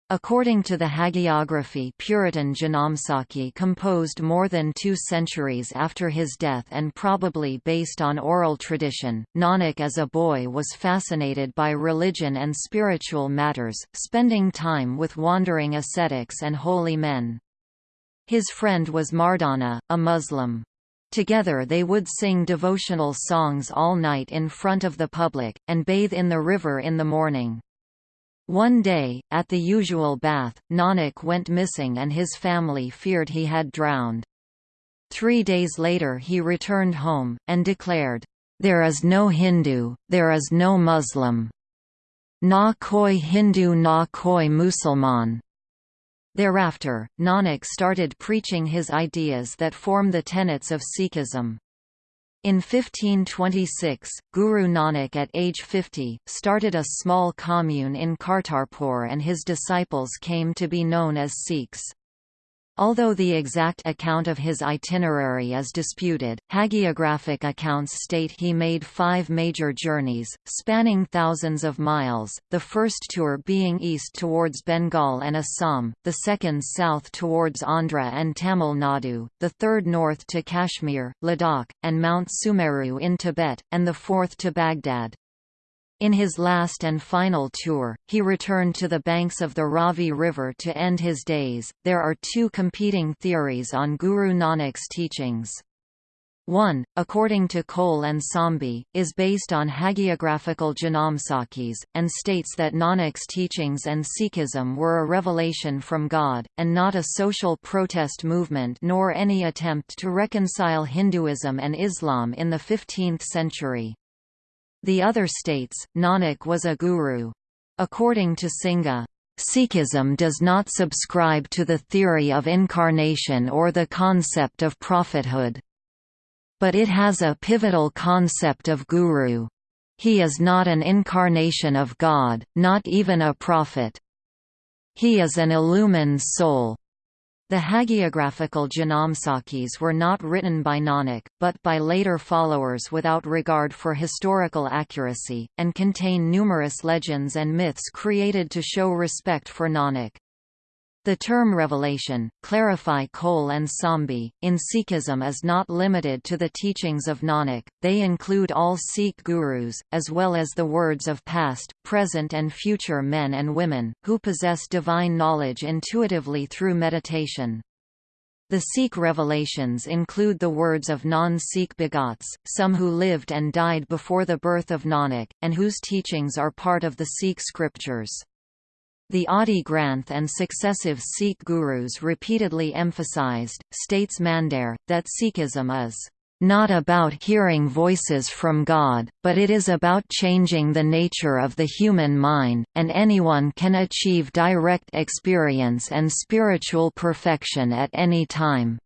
According to the hagiography Puratan Janamsakhi composed more than two centuries after his death and probably based on oral tradition, Nanak as a boy was fascinated by religion and spiritual matters, spending time with wandering ascetics and holy men. His friend was Mardana, a Muslim. Together they would sing devotional songs all night in front of the public, and bathe in the river in the morning. One day, at the usual bath, Nanak went missing and his family feared he had drowned. Three days later he returned home, and declared, "'There is no Hindu, there is no Muslim. Na koi Hindu na koi Musalman." Thereafter, Nanak started preaching his ideas that form the tenets of Sikhism. In 1526, Guru Nanak at age 50, started a small commune in Kartarpur and his disciples came to be known as Sikhs. Although the exact account of his itinerary is disputed, hagiographic accounts state he made five major journeys, spanning thousands of miles, the first tour being east towards Bengal and Assam, the second south towards Andhra and Tamil Nadu, the third north to Kashmir, Ladakh, and Mount Sumeru in Tibet, and the fourth to Baghdad. In his last and final tour, he returned to the banks of the Ravi River to end his days. There are two competing theories on Guru Nanak's teachings. One, according to Cole and Sambhi, is based on hagiographical Janamsakhis, and states that Nanak's teachings and Sikhism were a revelation from God, and not a social protest movement nor any attempt to reconcile Hinduism and Islam in the 15th century. The other states, Nanak was a guru. According to Singha, Sikhism does not subscribe to the theory of incarnation or the concept of prophethood. But it has a pivotal concept of guru. He is not an incarnation of God, not even a prophet. He is an illumined soul, the hagiographical Janamsakhis were not written by Nanak, but by later followers without regard for historical accuracy, and contain numerous legends and myths created to show respect for Nanak. The term revelation, clarify Cole and Sambhi, in Sikhism is not limited to the teachings of Nanak, they include all Sikh gurus, as well as the words of past, present and future men and women, who possess divine knowledge intuitively through meditation. The Sikh revelations include the words of non-Sikh bhagats, some who lived and died before the birth of Nanak, and whose teachings are part of the Sikh scriptures. The Adi Granth and successive Sikh gurus repeatedly emphasized, states Mandair, that Sikhism is not about hearing voices from God, but it is about changing the nature of the human mind, and anyone can achieve direct experience and spiritual perfection at any time.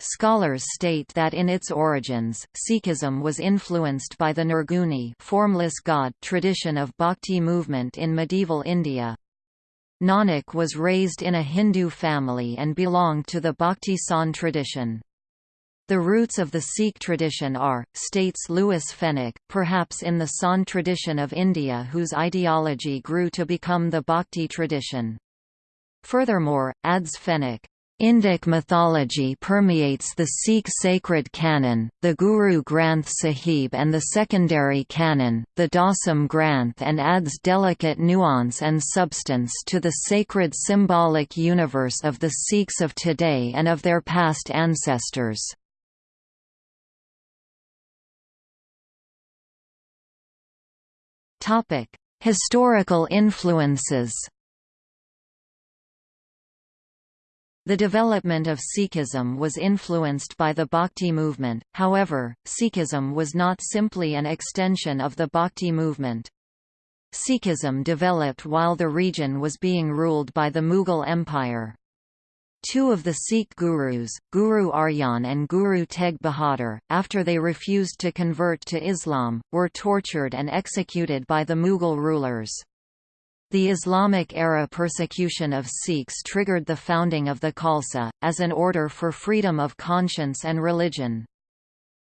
Scholars state that in its origins, Sikhism was influenced by the Nirguni formless god tradition of bhakti movement in medieval India. Nanak was raised in a Hindu family and belonged to the Bhakti Sant tradition. The roots of the Sikh tradition are, states Louis Fenech, perhaps in the Sant tradition of India whose ideology grew to become the Bhakti tradition. Furthermore, adds Fenech, Indic mythology permeates the Sikh sacred canon, the Guru Granth Sahib and the secondary canon, the Dasam Granth and adds delicate nuance and substance to the sacred symbolic universe of the Sikhs of today and of their past ancestors. Historical influences The development of Sikhism was influenced by the Bhakti movement, however, Sikhism was not simply an extension of the Bhakti movement. Sikhism developed while the region was being ruled by the Mughal Empire. Two of the Sikh gurus, Guru Arjan and Guru Tegh Bahadur, after they refused to convert to Islam, were tortured and executed by the Mughal rulers. The Islamic-era persecution of Sikhs triggered the founding of the Khalsa, as an order for freedom of conscience and religion.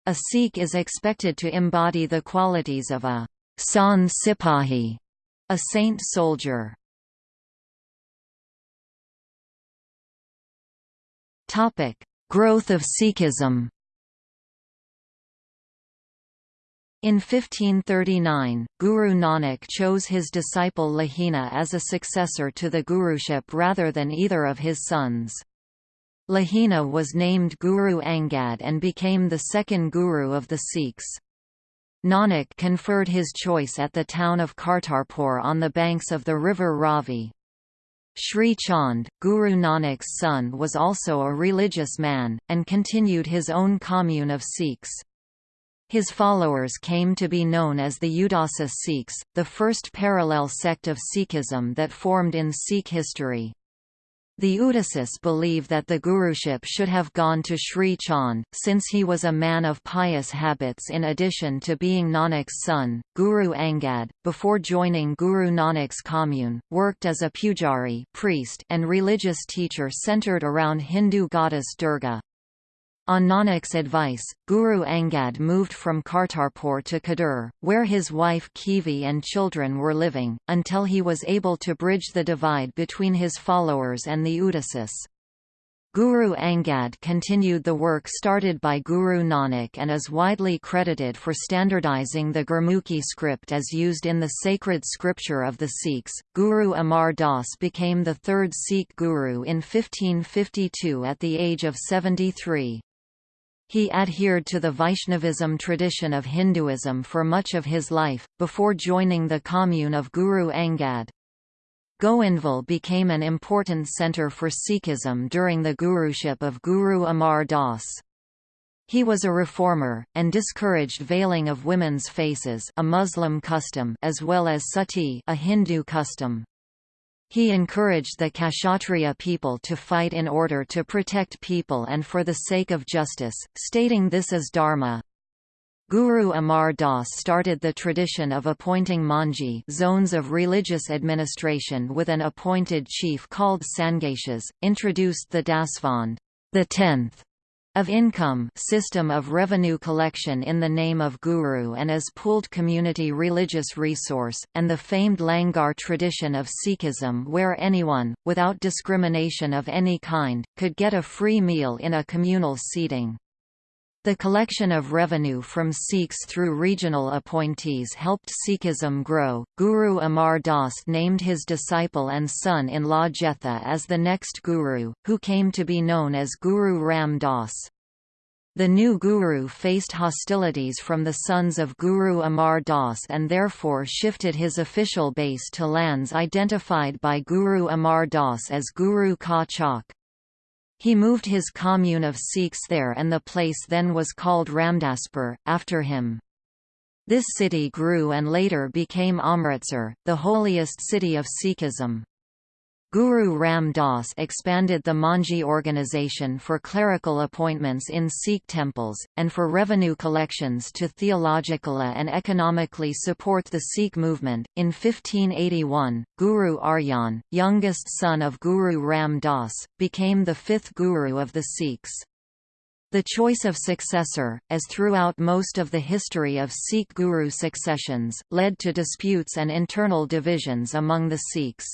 A Sikh is expected to embody the qualities of a Sant Sipahi, A saint soldier Growth of Sikhism In 1539, Guru Nanak chose his disciple Lahina as a successor to the guruship rather than either of his sons. Lahina was named Guru Angad and became the second guru of the Sikhs. Nanak conferred his choice at the town of Kartarpur on the banks of the river Ravi. Sri Chand, Guru Nanak's son was also a religious man, and continued his own commune of Sikhs. His followers came to be known as the Udasi Sikhs, the first parallel sect of Sikhism that formed in Sikh history. The Udasis believe that the guruship should have gone to Sri Chand, since he was a man of pious habits in addition to being Nanak's son. Guru Angad, before joining Guru Nanak's commune, worked as a pujari priest and religious teacher centered around Hindu goddess Durga. On Nanak's advice, Guru Angad moved from Kartarpur to Khadur, where his wife Khivi and children were living, until he was able to bridge the divide between his followers and the Udasis. Guru Angad continued the work started by Guru Nanak and is widely credited for standardizing the Gurmukhi script as used in the sacred scripture of the Sikhs. Guru Amar Das became the third Sikh guru in 1552 at the age of 73. He adhered to the Vaishnavism tradition of Hinduism for much of his life, before joining the commune of Guru Angad. Goindwal became an important centre for Sikhism during the guruship of Guru Amar Das. He was a reformer, and discouraged veiling of women's faces a Muslim custom as well as sati a Hindu custom. He encouraged the Kshatriya people to fight in order to protect people and for the sake of justice, stating this as dharma. Guru Amar Das started the tradition of appointing manji zones of religious administration with an appointed chief called Sangeshas, introduced the Dasvand the tenth of income system of revenue collection in the name of Guru and as pooled community religious resource, and the famed Langar tradition of Sikhism where anyone, without discrimination of any kind, could get a free meal in a communal seating. The collection of revenue from Sikhs through regional appointees helped Sikhism grow. Guru Amar Das named his disciple and son in law Jetha as the next guru, who came to be known as Guru Ram Das. The new guru faced hostilities from the sons of Guru Amar Das and therefore shifted his official base to lands identified by Guru Amar Das as Guru Ka Chak. He moved his commune of Sikhs there and the place then was called Ramdaspur, after him. This city grew and later became Amritsar, the holiest city of Sikhism. Guru Ram Das expanded the Manji organization for clerical appointments in Sikh temples, and for revenue collections to theologically and economically support the Sikh movement. In 1581, Guru Arjan, youngest son of Guru Ram Das, became the fifth Guru of the Sikhs. The choice of successor, as throughout most of the history of Sikh guru successions, led to disputes and internal divisions among the Sikhs.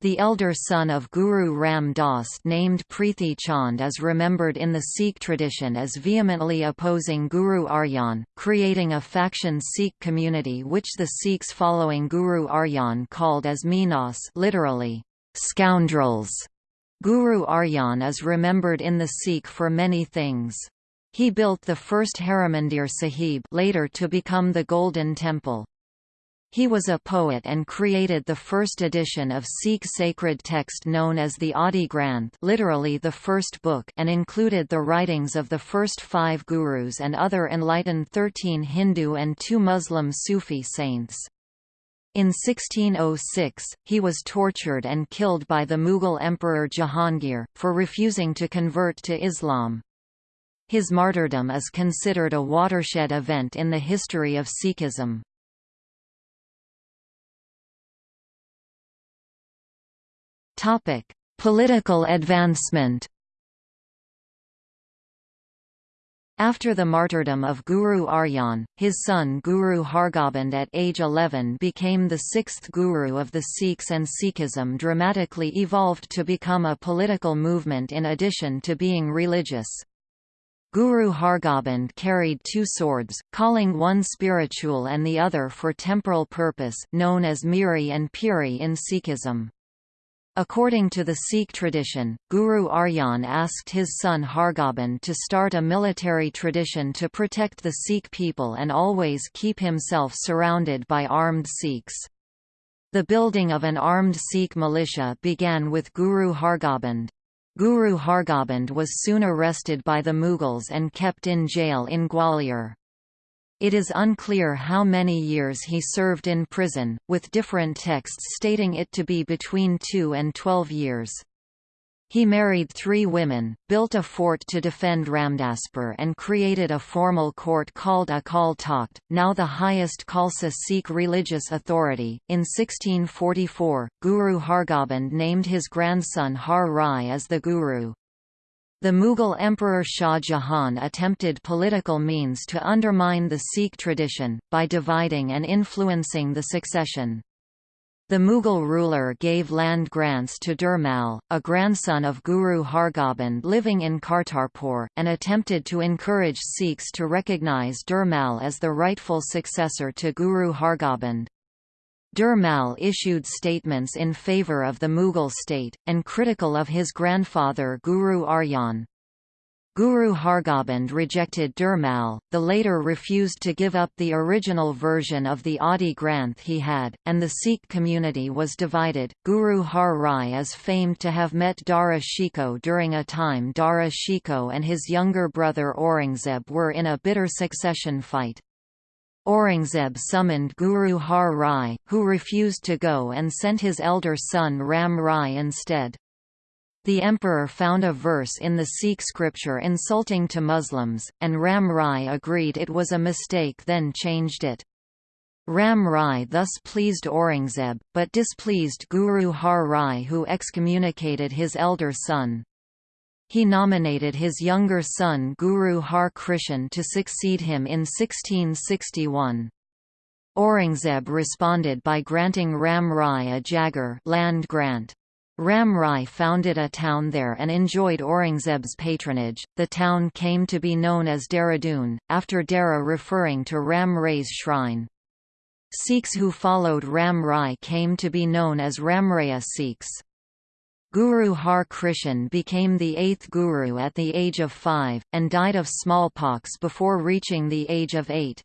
The elder son of Guru Ram Das named Prithi Chand is remembered in the Sikh tradition as vehemently opposing Guru Arjan, creating a faction Sikh community which the Sikhs following Guru Arjan called as Minas literally, scoundrels. Guru Arjan is remembered in the Sikh for many things. He built the first Harimandir Sahib later to become the Golden Temple. He was a poet and created the first edition of Sikh sacred text known as the Adi Granth literally the first book and included the writings of the first five gurus and other enlightened thirteen Hindu and two Muslim Sufi saints. In 1606, he was tortured and killed by the Mughal Emperor Jahangir, for refusing to convert to Islam. His martyrdom is considered a watershed event in the history of Sikhism. Topic: Political advancement. After the martyrdom of Guru Arjan, his son Guru Hargobind at age 11 became the sixth guru of the Sikhs and Sikhism dramatically evolved to become a political movement in addition to being religious. Guru Hargobind carried two swords, calling one spiritual and the other for temporal purpose known as Miri and Piri in Sikhism. According to the Sikh tradition, Guru Arjan asked his son Hargobind to start a military tradition to protect the Sikh people and always keep himself surrounded by armed Sikhs. The building of an armed Sikh militia began with Guru Hargobind. Guru Hargobind was soon arrested by the Mughals and kept in jail in Gwalior. It is unclear how many years he served in prison, with different texts stating it to be between 2 and 12 years. He married three women, built a fort to defend Ramdaspur and created a formal court called Akal Takht, now the highest Khalsa Sikh religious authority. In 1644, Guru Hargobind named his grandson Har Rai as the Guru. The Mughal Emperor Shah Jahan attempted political means to undermine the Sikh tradition, by dividing and influencing the succession. The Mughal ruler gave land grants to Dhirmal, a grandson of Guru Hargobind living in Kartarpur, and attempted to encourage Sikhs to recognize Dhirmal as the rightful successor to Guru Hargobind. Dhirmal issued statements in favour of the Mughal state, and critical of his grandfather Guru Arjan. Guru Hargobind rejected Dhirmal, the later refused to give up the original version of the Adi Granth he had, and the Sikh community was divided. Guru Har Rai is famed to have met Dara Shikoh during a time Dara Shikoh and his younger brother Aurangzeb were in a bitter succession fight. Aurangzeb summoned Guru Har Rai, who refused to go and sent his elder son Ram Rai instead. The emperor found a verse in the Sikh scripture insulting to Muslims, and Ram Rai agreed it was a mistake then changed it. Ram Rai thus pleased Aurangzeb, but displeased Guru Har Rai who excommunicated his elder son. He nominated his younger son Guru Har Krishan to succeed him in 1661. Aurangzeb responded by granting Ram Rai a jagir land grant. Ram Rai founded a town there and enjoyed Aurangzeb's patronage. The town came to be known as Dehradun, after Dehra referring to Ram Rai's shrine. Sikhs who followed Ram Rai came to be known as Ramraya Sikhs. Guru Har Krishan became the eighth guru at the age of five, and died of smallpox before reaching the age of eight.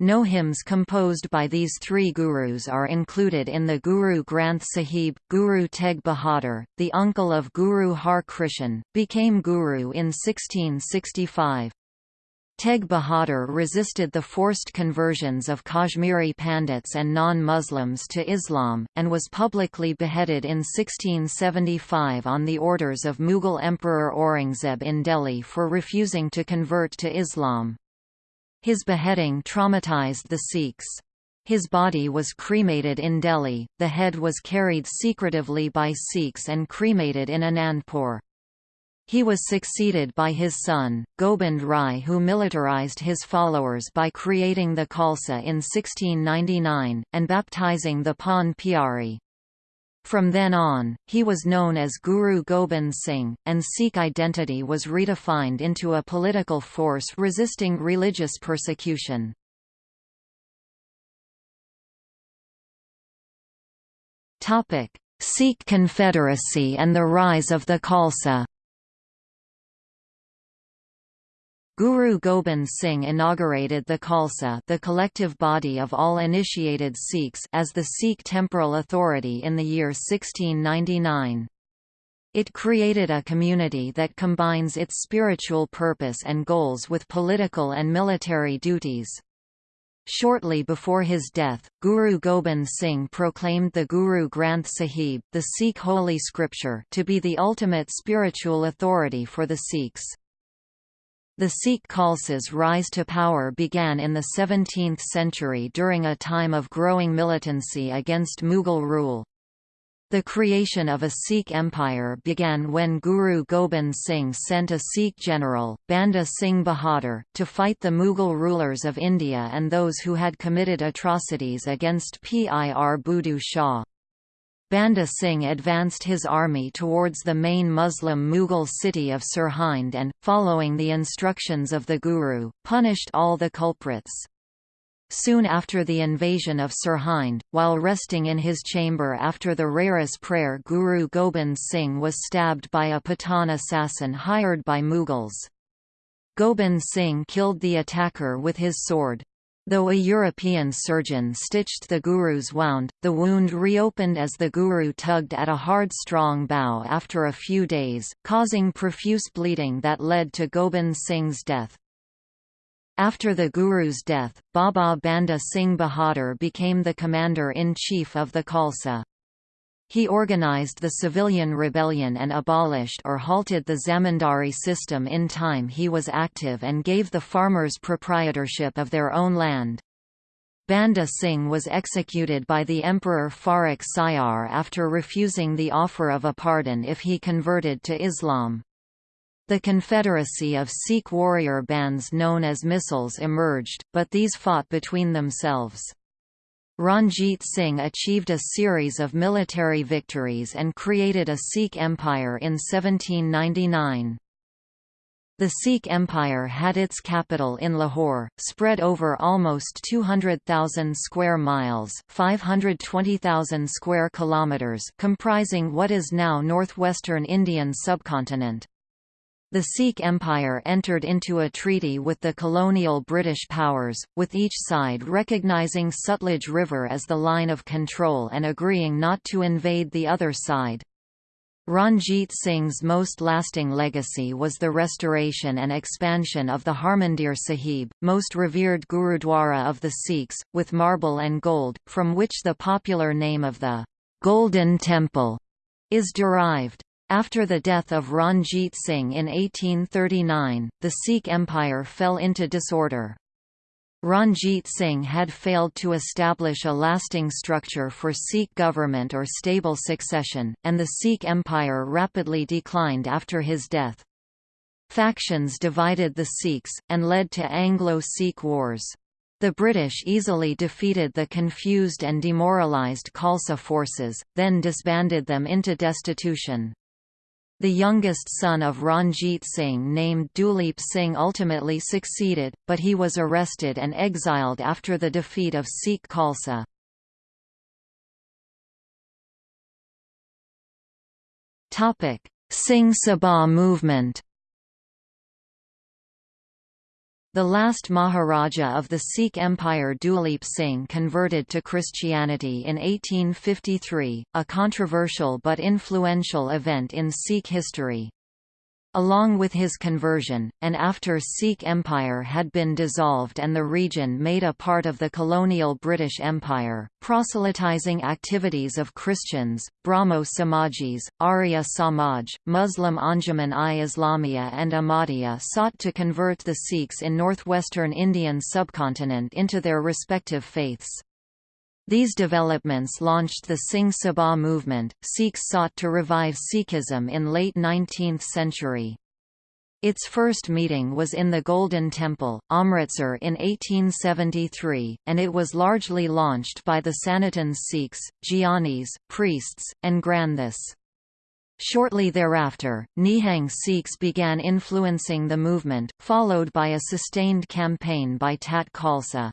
No hymns composed by these three gurus are included in the Guru Granth Sahib. Guru Tegh Bahadur, the uncle of Guru Har Krishan, became guru in 1665. Tegh Bahadur resisted the forced conversions of Kashmiri Pandits and non-Muslims to Islam, and was publicly beheaded in 1675 on the orders of Mughal Emperor Aurangzeb in Delhi for refusing to convert to Islam. His beheading traumatized the Sikhs. His body was cremated in Delhi, the head was carried secretively by Sikhs and cremated in Anandpur. He was succeeded by his son, Gobind Rai who militarized his followers by creating the Khalsa in 1699, and baptizing the Panj Pyari. From then on, he was known as Guru Gobind Singh, and Sikh identity was redefined into a political force resisting religious persecution. Sikh Confederacy and the rise of the Khalsa Guru Gobind Singh inaugurated the Khalsa the collective body of all initiated Sikhs as the Sikh temporal authority in the year 1699. It created a community that combines its spiritual purpose and goals with political and military duties. Shortly before his death, Guru Gobind Singh proclaimed the Guru Granth Sahib the Sikh holy scripture to be the ultimate spiritual authority for the Sikhs. The Sikh Khalsa's rise to power began in the 17th century during a time of growing militancy against Mughal rule. The creation of a Sikh empire began when Guru Gobind Singh sent a Sikh general, Banda Singh Bahadur, to fight the Mughal rulers of India and those who had committed atrocities against Pir Buddhu Shah. Banda Singh advanced his army towards the main Muslim Mughal city of Sirhind and, following the instructions of the Guru, punished all the culprits. Soon after the invasion of Sirhind, while resting in his chamber after the Rehras prayer Guru Gobind Singh was stabbed by a Pathan assassin hired by Mughals. Gobind Singh killed the attacker with his sword. Though a European surgeon stitched the Guru's wound, the wound reopened as the Guru tugged at a hard strong bow after a few days, causing profuse bleeding that led to Gobind Singh's death. After the Guru's death, Baba Banda Singh Bahadur became the commander-in-chief of the Khalsa. He organized the civilian rebellion and abolished or halted the zamindari system in time he was active and gave the farmers proprietorship of their own land. Banda Singh was executed by the Emperor Farrukh Siyar after refusing the offer of a pardon if he converted to Islam. The confederacy of Sikh warrior bands known as Misls emerged, but these fought between themselves. Ranjit Singh achieved a series of military victories and created a Sikh empire in 1799. The Sikh Empire had its capital in Lahore, spread over almost 200,000 square miles, 520,000 square kilometers, comprising what is now northwestern Indian subcontinent. The Sikh Empire entered into a treaty with the colonial British powers, with each side recognizing Sutlej River as the line of control and agreeing not to invade the other side. Ranjit Singh's most lasting legacy was the restoration and expansion of the Harmandir Sahib, most revered Gurudwara of the Sikhs, with marble and gold, from which the popular name of the Golden Temple is derived. After the death of Ranjit Singh in 1839, the Sikh Empire fell into disorder. Ranjit Singh had failed to establish a lasting structure for Sikh government or stable succession, and the Sikh Empire rapidly declined after his death. Factions divided the Sikhs, and led to Anglo-Sikh wars. The British easily defeated the confused and demoralised Khalsa forces, then disbanded them into destitution. The youngest son of Ranjit Singh named Duleep Singh ultimately succeeded, but he was arrested and exiled after the defeat of Sikh Khalsa. Singh Sabha movement The last Maharaja of the Sikh Empire Duleep Singh converted to Christianity in 1853, a controversial but influential event in Sikh history. Along with his conversion, and after Sikh Empire had been dissolved and the region made a part of the colonial British Empire, proselytizing activities of Christians, Brahmo Samajis, Arya Samaj, Muslim Anjuman i Islamia and Ahmadiyya sought to convert the Sikhs in northwestern Indian subcontinent into their respective faiths. These developments launched the Singh Sabha movement. Sikhs sought to revive Sikhism in late 19th century. Its first meeting was in the Golden Temple, Amritsar in 1873, and it was largely launched by the Sanatan Sikhs, Gyanis, priests, and Granthis. Shortly thereafter, Nihang Sikhs began influencing the movement, followed by a sustained campaign by Tat Khalsa.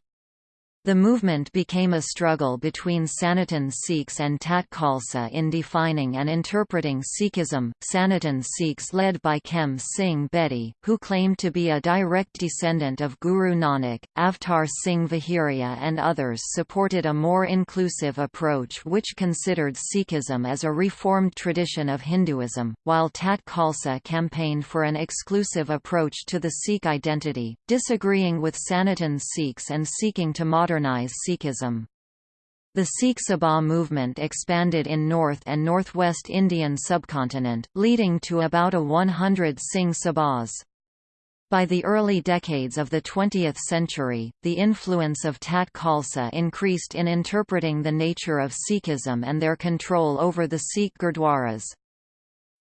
The movement became a struggle between Sanatan Sikhs and Tat Khalsa in defining and interpreting Sikhism. Sanatan Sikhs led by Khem Singh Bedi, who claimed to be a direct descendant of Guru Nanak, Avtar Singh Vahiria and others supported a more inclusive approach which considered Sikhism as a reformed tradition of Hinduism, while Tat Khalsa campaigned for an exclusive approach to the Sikh identity, disagreeing with Sanatan Sikhs and seeking to modernize modernize Sikhism. The Sikh Sabha movement expanded in North and Northwest Indian subcontinent, leading to about a 100 Singh Sabhas. By the early decades of the 20th century, the influence of Tat Khalsa increased in interpreting the nature of Sikhism and their control over the Sikh Gurdwaras.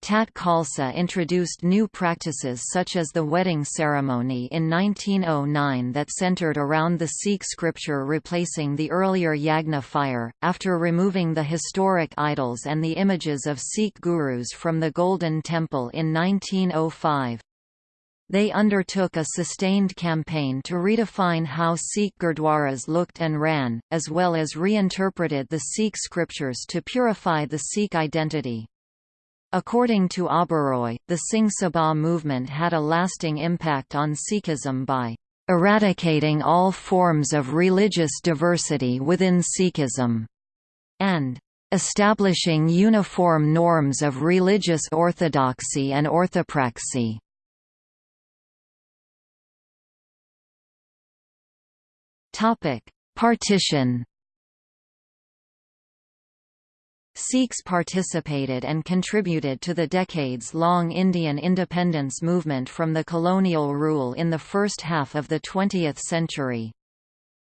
Tat Khalsa introduced new practices such as the wedding ceremony in 1909 that centered around the Sikh scripture replacing the earlier Yagna fire, after removing the historic idols and the images of Sikh gurus from the Golden Temple in 1905. They undertook a sustained campaign to redefine how Sikh Gurdwaras looked and ran, as well as reinterpreted the Sikh scriptures to purify the Sikh identity. According to Oberoi, the Singh Sabha movement had a lasting impact on Sikhism by eradicating all forms of religious diversity within Sikhism, and establishing uniform norms of religious orthodoxy and orthopraxy. Partition. Sikhs participated and contributed to the decades-long Indian independence movement from the colonial rule in the first half of the 20th century.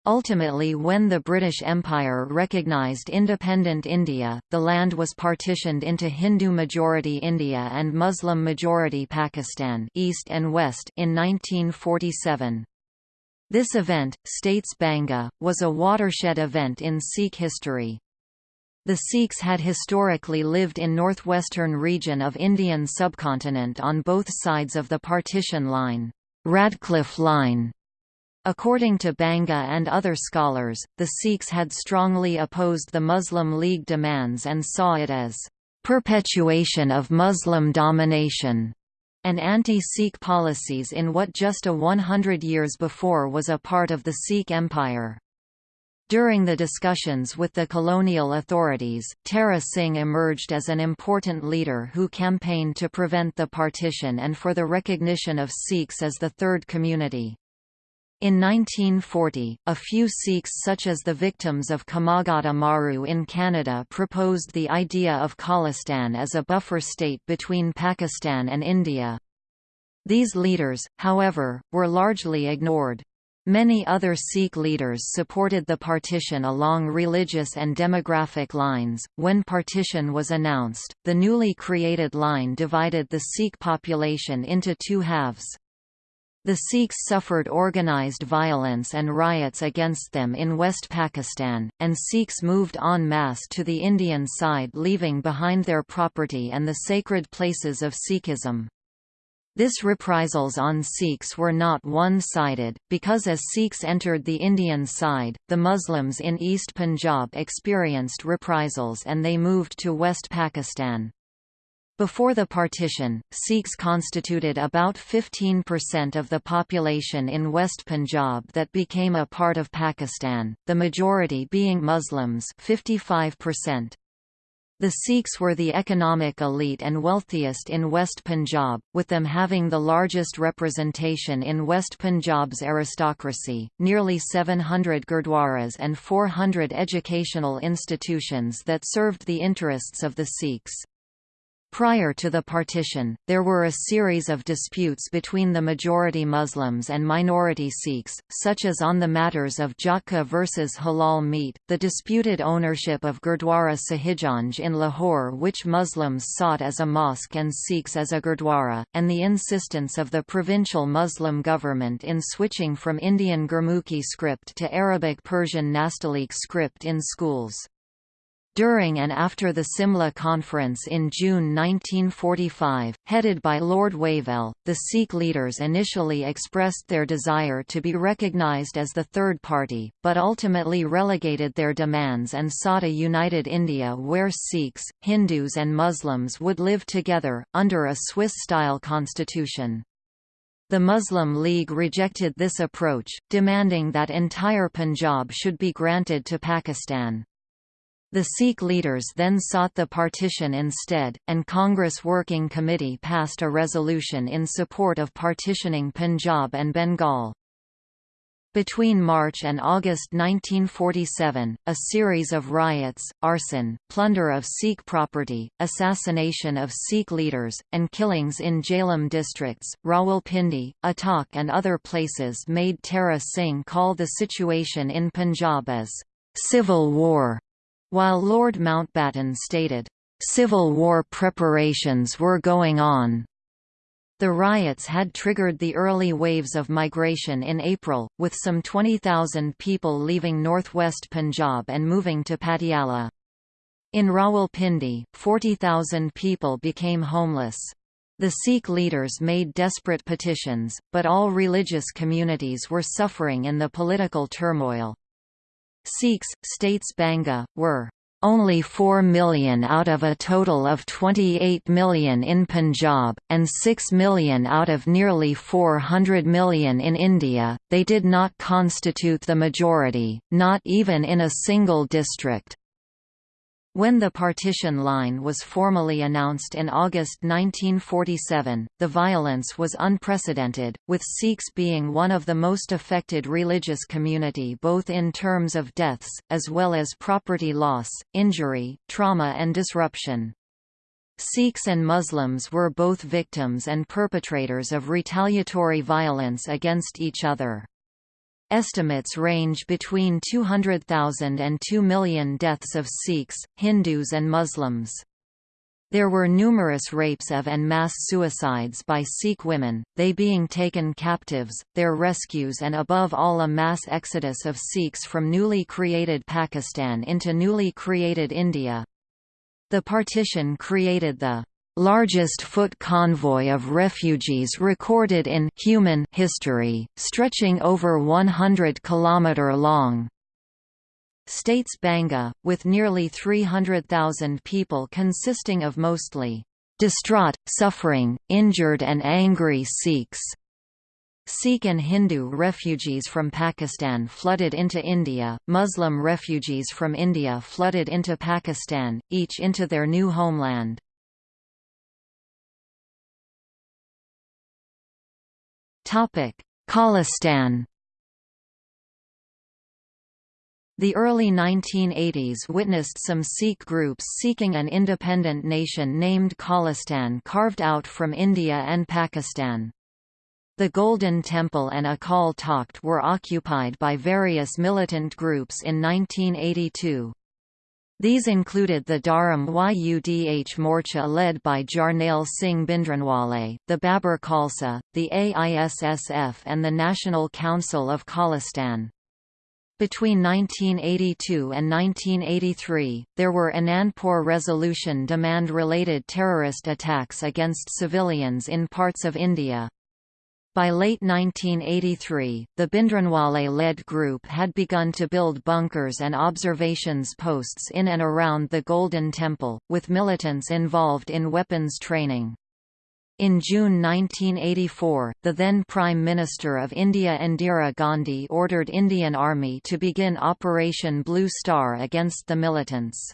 Ultimately when the British Empire recognised independent India, the land was partitioned into Hindu-majority India and Muslim-majority Pakistan East and West in 1947. This event, states Banga, was a watershed event in Sikh history. The Sikhs had historically lived in northwestern region of Indian subcontinent on both sides of the partition line, Radcliffe Line. According to Banga and other scholars, the Sikhs had strongly opposed the Muslim League demands and saw it as perpetuation of Muslim domination and anti-Sikh policies in what just a 100 years before was a part of the Sikh Empire. During the discussions with the colonial authorities, Tara Singh emerged as an important leader who campaigned to prevent the partition and for the recognition of Sikhs as the third community. In 1940, a few Sikhs such as the victims of Komagata Maru in Canada proposed the idea of Khalistan as a buffer state between Pakistan and India. These leaders, however, were largely ignored. Many other Sikh leaders supported the partition along religious and demographic lines. When partition was announced, the newly created line divided the Sikh population into two halves. The Sikhs suffered organized violence and riots against them in West Pakistan, and Sikhs moved en masse to the Indian side leaving behind their property and the sacred places of Sikhism. This reprisals on Sikhs were not one-sided, because as Sikhs entered the Indian side, the Muslims in East Punjab experienced reprisals and they moved to West Pakistan. Before the partition, Sikhs constituted about 15% of the population in West Punjab that became a part of Pakistan, the majority being Muslims 55%. The Sikhs were the economic elite and wealthiest in West Punjab, with them having the largest representation in West Punjab's aristocracy, nearly 700 gurdwaras and 400 educational institutions that served the interests of the Sikhs. Prior to the partition, there were a series of disputes between the majority Muslims and minority Sikhs, such as on the matters of Jhatka versus halal meat, the disputed ownership of Gurdwara Shahidganj in Lahore which Muslims sought as a mosque and Sikhs as a Gurdwara, and the insistence of the provincial Muslim government in switching from Indian Gurmukhi script to Arabic Persian Nastaliq script in schools. During and after the Simla Conference in June 1945, headed by Lord Wavell, the Sikh leaders initially expressed their desire to be recognized as the third party, but ultimately relegated their demands and sought a united India where Sikhs, Hindus and Muslims would live together, under a Swiss-style constitution. The Muslim League rejected this approach, demanding that entire Punjab should be granted to Pakistan. The Sikh leaders then sought the partition instead, and Congress Working Committee passed a resolution in support of partitioning Punjab and Bengal. Between March and August 1947, a series of riots, arson, plunder of Sikh property, assassination of Sikh leaders, and killings in Jhelum districts, Rawalpindi, Attock and other places made Tara Singh call the situation in Punjab as «civil war», while Lord Mountbatten stated, «civil war preparations were going on». The riots had triggered the early waves of migration in April, with some 20,000 people leaving northwest Punjab and moving to Patiala. In Rawalpindi, 40,000 people became homeless. The Sikh leaders made desperate petitions, but all religious communities were suffering in the political turmoil. Sikhs, states Banga, were only 4 million out of a total of 28 million in Punjab, and 6 million out of nearly 400 million in India, they did not constitute the majority, not even in a single district. When the partition line was formally announced in August 1947, the violence was unprecedented, with Sikhs being one of the most affected religious community both in terms of deaths, as well as property loss, injury, trauma and disruption. Sikhs and Muslims were both victims and perpetrators of retaliatory violence against each other. Estimates range between 200,000 and 2 million deaths of Sikhs, Hindus and Muslims. There were numerous rapes of and mass suicides by Sikh women, they being taken captives, their rescues and above all a mass exodus of Sikhs from newly created Pakistan into newly created India. The partition created the largest foot convoy of refugees recorded in human history, stretching over 100 km long. States Banga, with nearly 300,000 people consisting of mostly distraught, suffering, injured and angry Sikhs. Sikh and Hindu refugees from Pakistan flooded into India, Muslim refugees from India flooded into Pakistan, each into their new homeland. Khalistan The early 1980s witnessed some Sikh groups seeking an independent nation named Khalistan carved out from India and Pakistan. The Golden Temple and Akal Takht were occupied by various militant groups in 1982. These included the Dharam Yudh Morcha led by Jarnail Singh Bhindranwale, the Babar Khalsa, the AISSF and the National Council of Khalistan. Between 1982 and 1983, there were Anandpur Resolution demand-related terrorist attacks against civilians in parts of India. By late 1983, the Bhindranwale-led group had begun to build bunkers and observations posts in and around the Golden Temple, with militants involved in weapons training. In June 1984, the then Prime Minister of India Indira Gandhi ordered Indian Army to begin Operation Blue Star against the militants.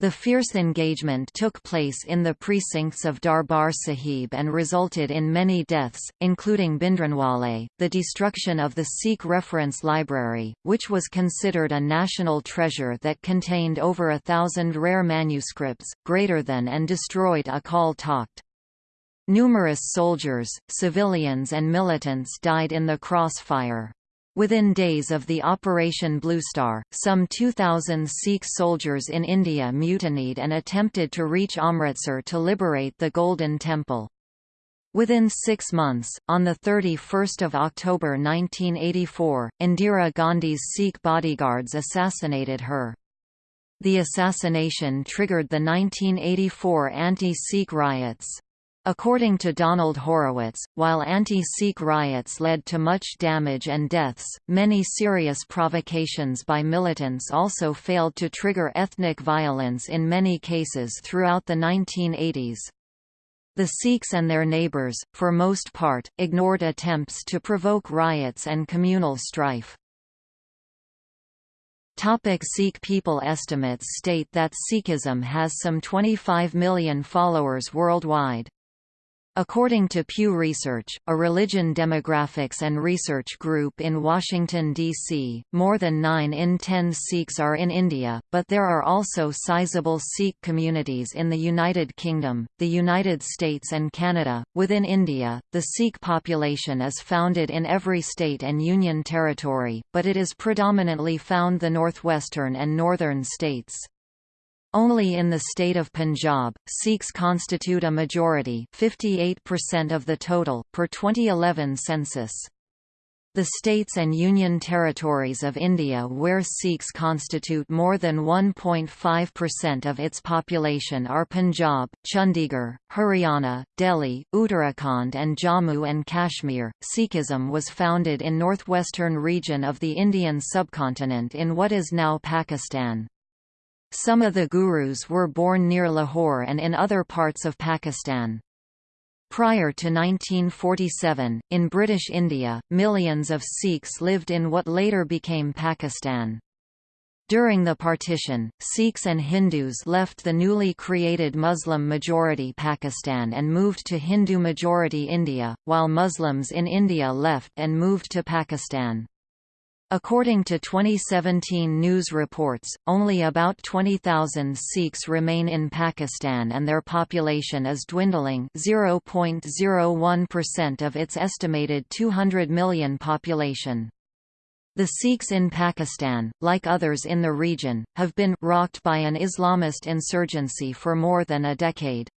The fierce engagement took place in the precincts of Darbar Sahib and resulted in many deaths, including Bhindranwale, the destruction of the Sikh Reference Library, which was considered a national treasure that contained over a thousand rare manuscripts, greater than and destroyed Akal Takht. Numerous soldiers, civilians and militants died in the crossfire. Within days of the Operation Bluestar, some 2,000 Sikh soldiers in India mutinied and attempted to reach Amritsar to liberate the Golden Temple. Within six months, on 31 October 1984, Indira Gandhi's Sikh bodyguards assassinated her. The assassination triggered the 1984 anti-Sikh riots. According to Donald Horowitz, while anti-Sikh riots led to much damage and deaths, many serious provocations by militants also failed to trigger ethnic violence in many cases throughout the 1980s. The Sikhs and their neighbours, for most part, ignored attempts to provoke riots and communal strife. Topic Sikh people Estimates state that Sikhism has some 25 million followers worldwide. According to Pew Research, a religion demographics and research group in Washington, D.C., more than 9 in 10 Sikhs are in India, but there are also sizable Sikh communities in the United Kingdom, the United States and Canada. Within India, the Sikh population is founded in every state and union territory, but it is predominantly found the northwestern and northern states. Only in the state of Punjab, Sikhs constitute a majority 58% of the total, per 2011 census. The states and union territories of India where Sikhs constitute more than 1.5% of its population are Punjab, Chandigarh, Haryana, Delhi, Uttarakhand and Jammu and Kashmir. Sikhism was founded in northwestern region of the Indian subcontinent in what is now Pakistan. Some of the gurus were born near Lahore and in other parts of Pakistan. Prior to 1947, in British India, millions of Sikhs lived in what later became Pakistan. During the partition, Sikhs and Hindus left the newly created Muslim-majority Pakistan and moved to Hindu-majority India, while Muslims in India left and moved to Pakistan. According to 2017 news reports, only about 20,000 Sikhs remain in Pakistan and their population is dwindling 0.01% of its estimated 200 million population. The Sikhs in Pakistan, like others in the region, have been rocked by an Islamist insurgency for more than a decade.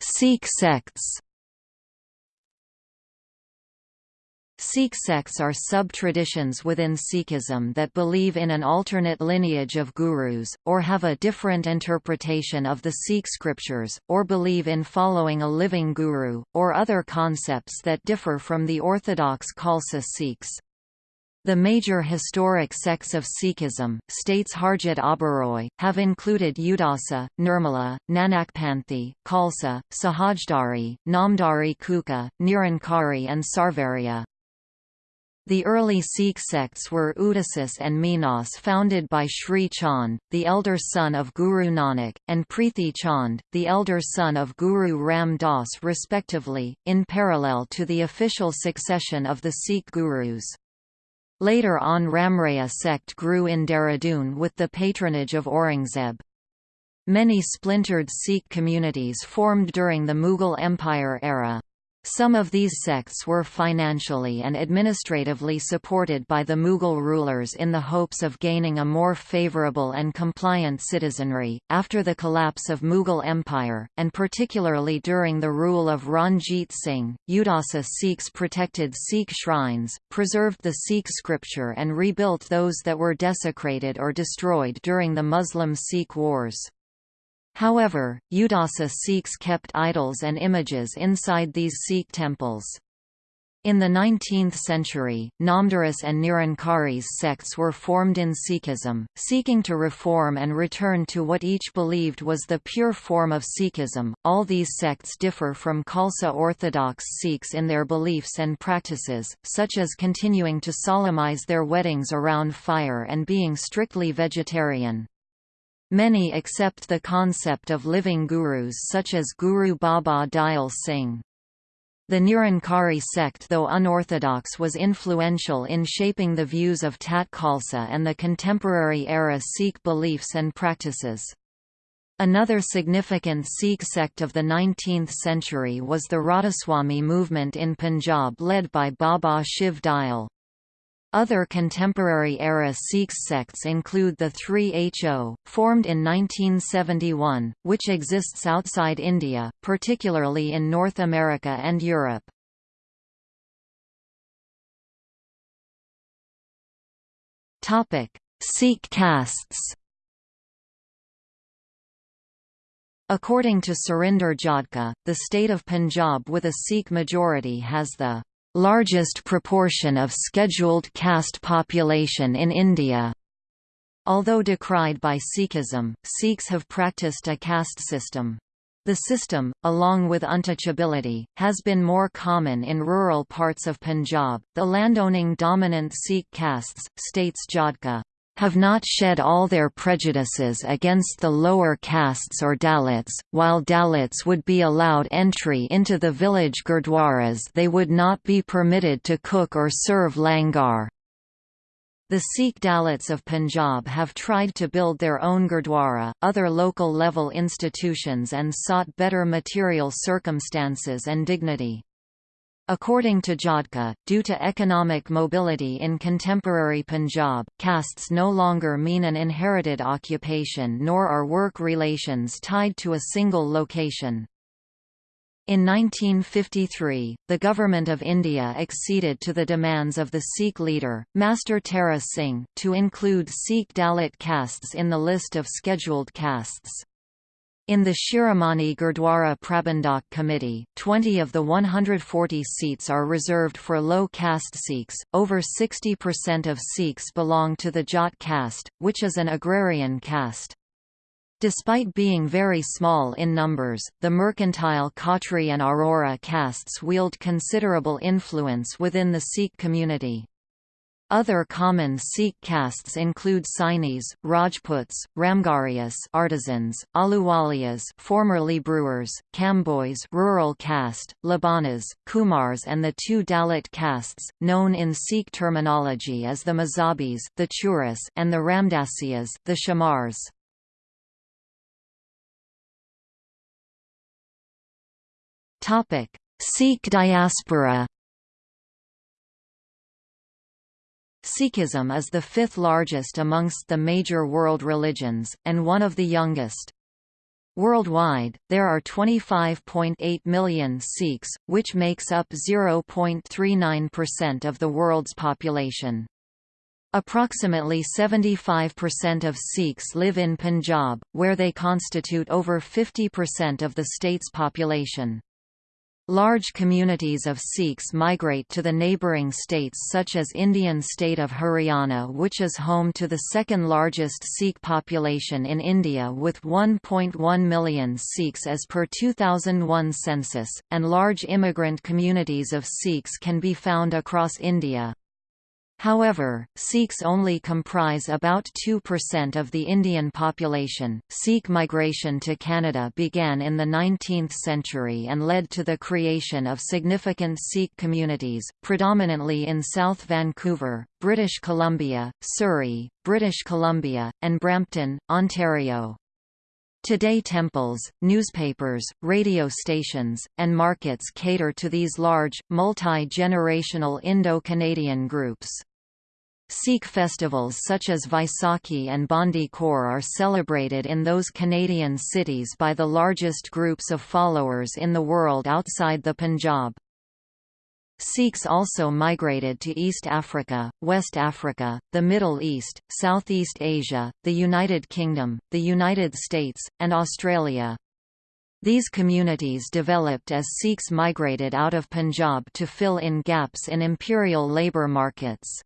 Sikh sects Sikh sects are sub-traditions within Sikhism that believe in an alternate lineage of gurus, or have a different interpretation of the Sikh scriptures, or believe in following a living guru, or other concepts that differ from the orthodox Khalsa Sikhs. The major historic sects of Sikhism, states Harjot Oberoi, have included Udasa, Nirmala, Nanakpanthi, Khalsa, Sahajdhari, Namdhari Kuka, Nirankari and Sarvarya. The early Sikh sects were Udasis and Minas founded by Sri Chand, the elder son of Guru Nanak, and Prithi Chand, the elder son of Guru Ram Das respectively, in parallel to the official succession of the Sikh gurus. Later on Ramraya sect grew in Dehradun with the patronage of Aurangzeb. Many splintered Sikh communities formed during the Mughal Empire era. Some of these sects were financially and administratively supported by the Mughal rulers in the hopes of gaining a more favourable and compliant citizenry. After the collapse of Mughal Empire, and particularly during the rule of Ranjit Singh, Udasa Sikhs protected Sikh shrines, preserved the Sikh scripture, and rebuilt those that were desecrated or destroyed during the Muslim Sikh wars. However, Udasa Sikhs kept idols and images inside these Sikh temples. In the 19th century, Namdharis and Nirankaris sects were formed in Sikhism, seeking to reform and return to what each believed was the pure form of Sikhism. All these sects differ from Khalsa Orthodox Sikhs in their beliefs and practices, such as continuing to solemnize their weddings around fire and being strictly vegetarian. Many accept the concept of living gurus such as Guru Baba Dayal Singh. The Nirankari sect though unorthodox was influential in shaping the views of Tat Khalsa and the contemporary era Sikh beliefs and practices. Another significant Sikh sect of the 19th century was the Radhaswami movement in Punjab led by Baba Shiv Dayal. Other contemporary-era Sikh sects include the 3HO, formed in 1971, which exists outside India, particularly in North America and Europe. Sikh castes According to Surinder Jodhka, the state of Punjab with a Sikh majority has the largest proportion of scheduled caste population in India. Although decried by Sikhism, Sikhs have practiced a caste system. The system, along with untouchability, has been more common in rural parts of Punjab. The landowning dominant Sikh castes, states Jodhka. Have not shed all their prejudices against the lower castes or Dalits, while Dalits would be allowed entry into the village gurdwaras they would not be permitted to cook or serve langar. The Sikh Dalits of Punjab have tried to build their own gurdwara, other local level institutions and sought better material circumstances and dignity. According to Jodhka, due to economic mobility in contemporary Punjab, castes no longer mean an inherited occupation nor are work relations tied to a single location. In 1953, the Government of India acceded to the demands of the Sikh leader, Master Tara Singh, to include Sikh Dalit castes in the list of scheduled castes. In the Shiromani Gurdwara Prabandhak Committee, 20 of the 140 seats are reserved for low caste Sikhs. Over 60% of Sikhs belong to the Jat caste, which is an agrarian caste. Despite being very small in numbers, the mercantile Khatri and Arora castes wield considerable influence within the Sikh community. Other common Sikh castes include Sainis, Rajputs, Ramgarhias artisans, Ahluwalias formerly brewers, Kambojs rural caste, Labanas, Kumhars and the two Dalit castes, known in Sikh terminology as the Mazhabis the Chuhras and the Ramdasias the Chamars. Topic: Sikh diaspora. Sikhism is the fifth largest amongst the major world religions, and one of the youngest. Worldwide, there are 25.8 million Sikhs, which makes up 0.39% of the world's population. Approximately 75% of Sikhs live in Punjab, where they constitute over 50% of the state's population. Large communities of Sikhs migrate to the neighbouring states such as Indian state of Haryana which is home to the second largest Sikh population in India with 1.1 million Sikhs as per 2001 census, and large immigrant communities of Sikhs can be found across India. However, Sikhs only comprise about 2% of the Indian population. Sikh migration to Canada began in the 19th century and led to the creation of significant Sikh communities, predominantly in South Vancouver, British Columbia, Surrey, British Columbia, and Brampton, Ontario. Today temples, newspapers, radio stations, and markets cater to these large, multi-generational Indo-Canadian groups. Sikh festivals such as Vaisakhi and Bandi Chor are celebrated in those Canadian cities by the largest groups of followers in the world outside the Punjab. Sikhs also migrated to East Africa, West Africa, the Middle East, Southeast Asia, the United Kingdom, the United States, and Australia. These communities developed as Sikhs migrated out of Punjab to fill in gaps in imperial labour markets.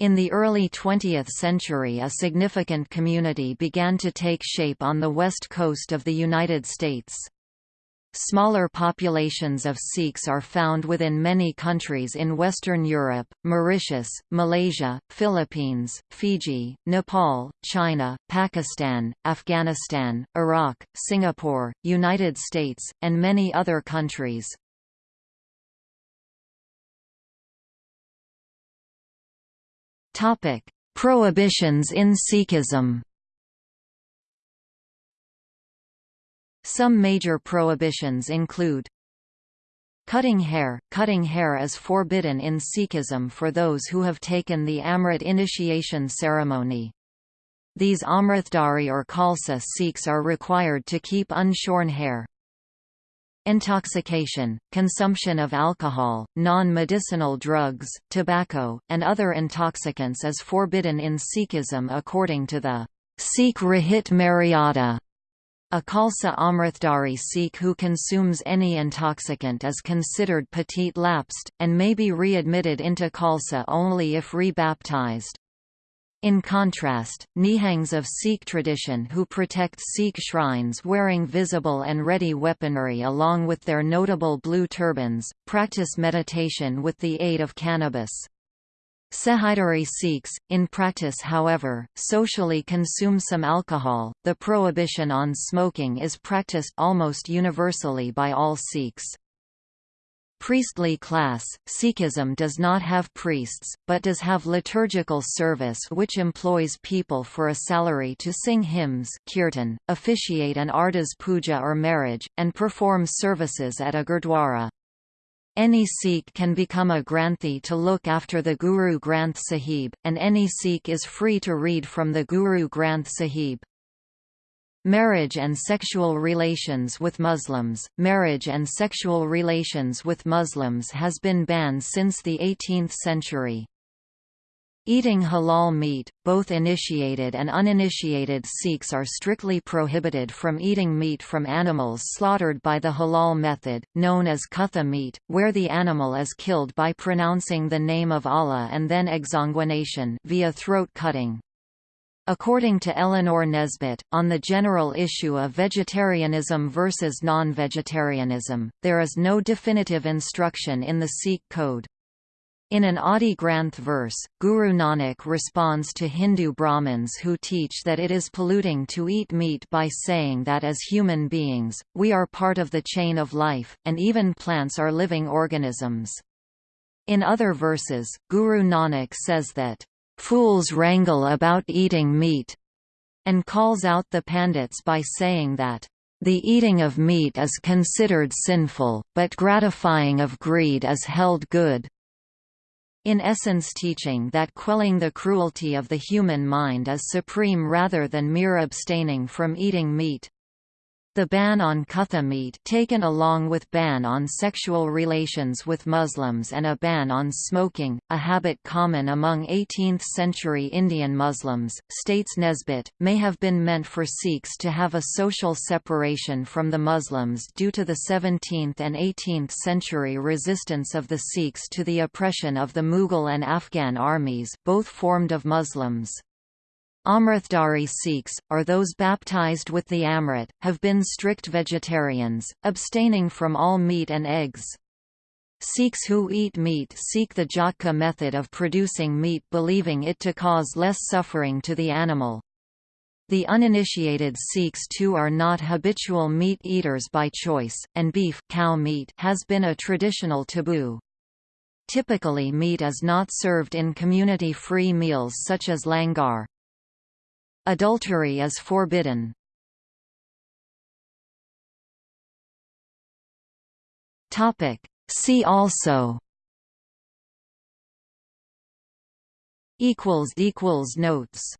In the early 20th century a significant community began to take shape on the west coast of the United States. Smaller populations of Sikhs are found within many countries in Western Europe, Mauritius, Malaysia, Philippines, Fiji, Nepal, China, Pakistan, Afghanistan, Iraq, Singapore, United States, and many other countries. Topic: Prohibitions in Sikhism. Some major prohibitions include Cutting hair – Cutting hair is forbidden in Sikhism for those who have taken the Amrit initiation ceremony. These Amritdhari or Khalsa Sikhs are required to keep unshorn hair. Intoxication, consumption of alcohol, non-medicinal drugs, tobacco, and other intoxicants is forbidden in Sikhism according to the Sikh Rahit Maryada. A Khalsa Amritdhari Sikh who consumes any intoxicant is considered patit lapsed, and may be readmitted into Khalsa only if rebaptized. In contrast, Nihangs of Sikh tradition who protect Sikh shrines wearing visible and ready weaponry along with their notable blue turbans, practice meditation with the aid of cannabis. Sahajdhari Sikhs, in practice however, socially consume some alcohol. The prohibition on smoking is practiced almost universally by all Sikhs. Priestly class Sikhism does not have priests, but does have liturgical service which employs people for a salary to sing hymns kirtan, officiate an ardas puja or marriage, and perform services at a gurdwara. Any Sikh can become a Granthi to look after the Guru Granth Sahib, and any Sikh is free to read from the Guru Granth Sahib. Marriage and sexual relations with Muslims Marriage and sexual relations with Muslims has been banned since the 18th century. Eating halal meat, both initiated and uninitiated Sikhs are strictly prohibited from eating meat from animals slaughtered by the halal method, known as kutha meat, where the animal is killed by pronouncing the name of Allah and then exsanguination via throat cutting. According to Eleanor Nesbitt, on the general issue of vegetarianism versus non-vegetarianism, there is no definitive instruction in the Sikh code. In an Adi Granth verse, Guru Nanak responds to Hindu Brahmins who teach that it is polluting to eat meat by saying that as human beings, we are part of the chain of life, and even plants are living organisms. In other verses, Guru Nanak says that, "...fools wrangle about eating meat," and calls out the Pandits by saying that, the eating of meat is considered sinful, but gratifying of greed is held good in essence teaching that quelling the cruelty of the human mind is supreme rather than mere abstaining from eating meat. The ban on kutha meat taken along with ban on sexual relations with Muslims and a ban on smoking, a habit common among 18th-century Indian Muslims, states Nesbitt, may have been meant for Sikhs to have a social separation from the Muslims due to the 17th and 18th century resistance of the Sikhs to the oppression of the Mughal and Afghan armies, both formed of Muslims. Amritdhari Sikhs, or those baptized with the Amrit, have been strict vegetarians, abstaining from all meat and eggs. Sikhs who eat meat seek the Jhatka method of producing meat believing it to cause less suffering to the animal. The uninitiated Sikhs too are not habitual meat eaters by choice, and beef cow meat has been a traditional taboo. Typically meat is not served in community-free meals such as langar. Adultery is forbidden. Topic. See also equals equals notes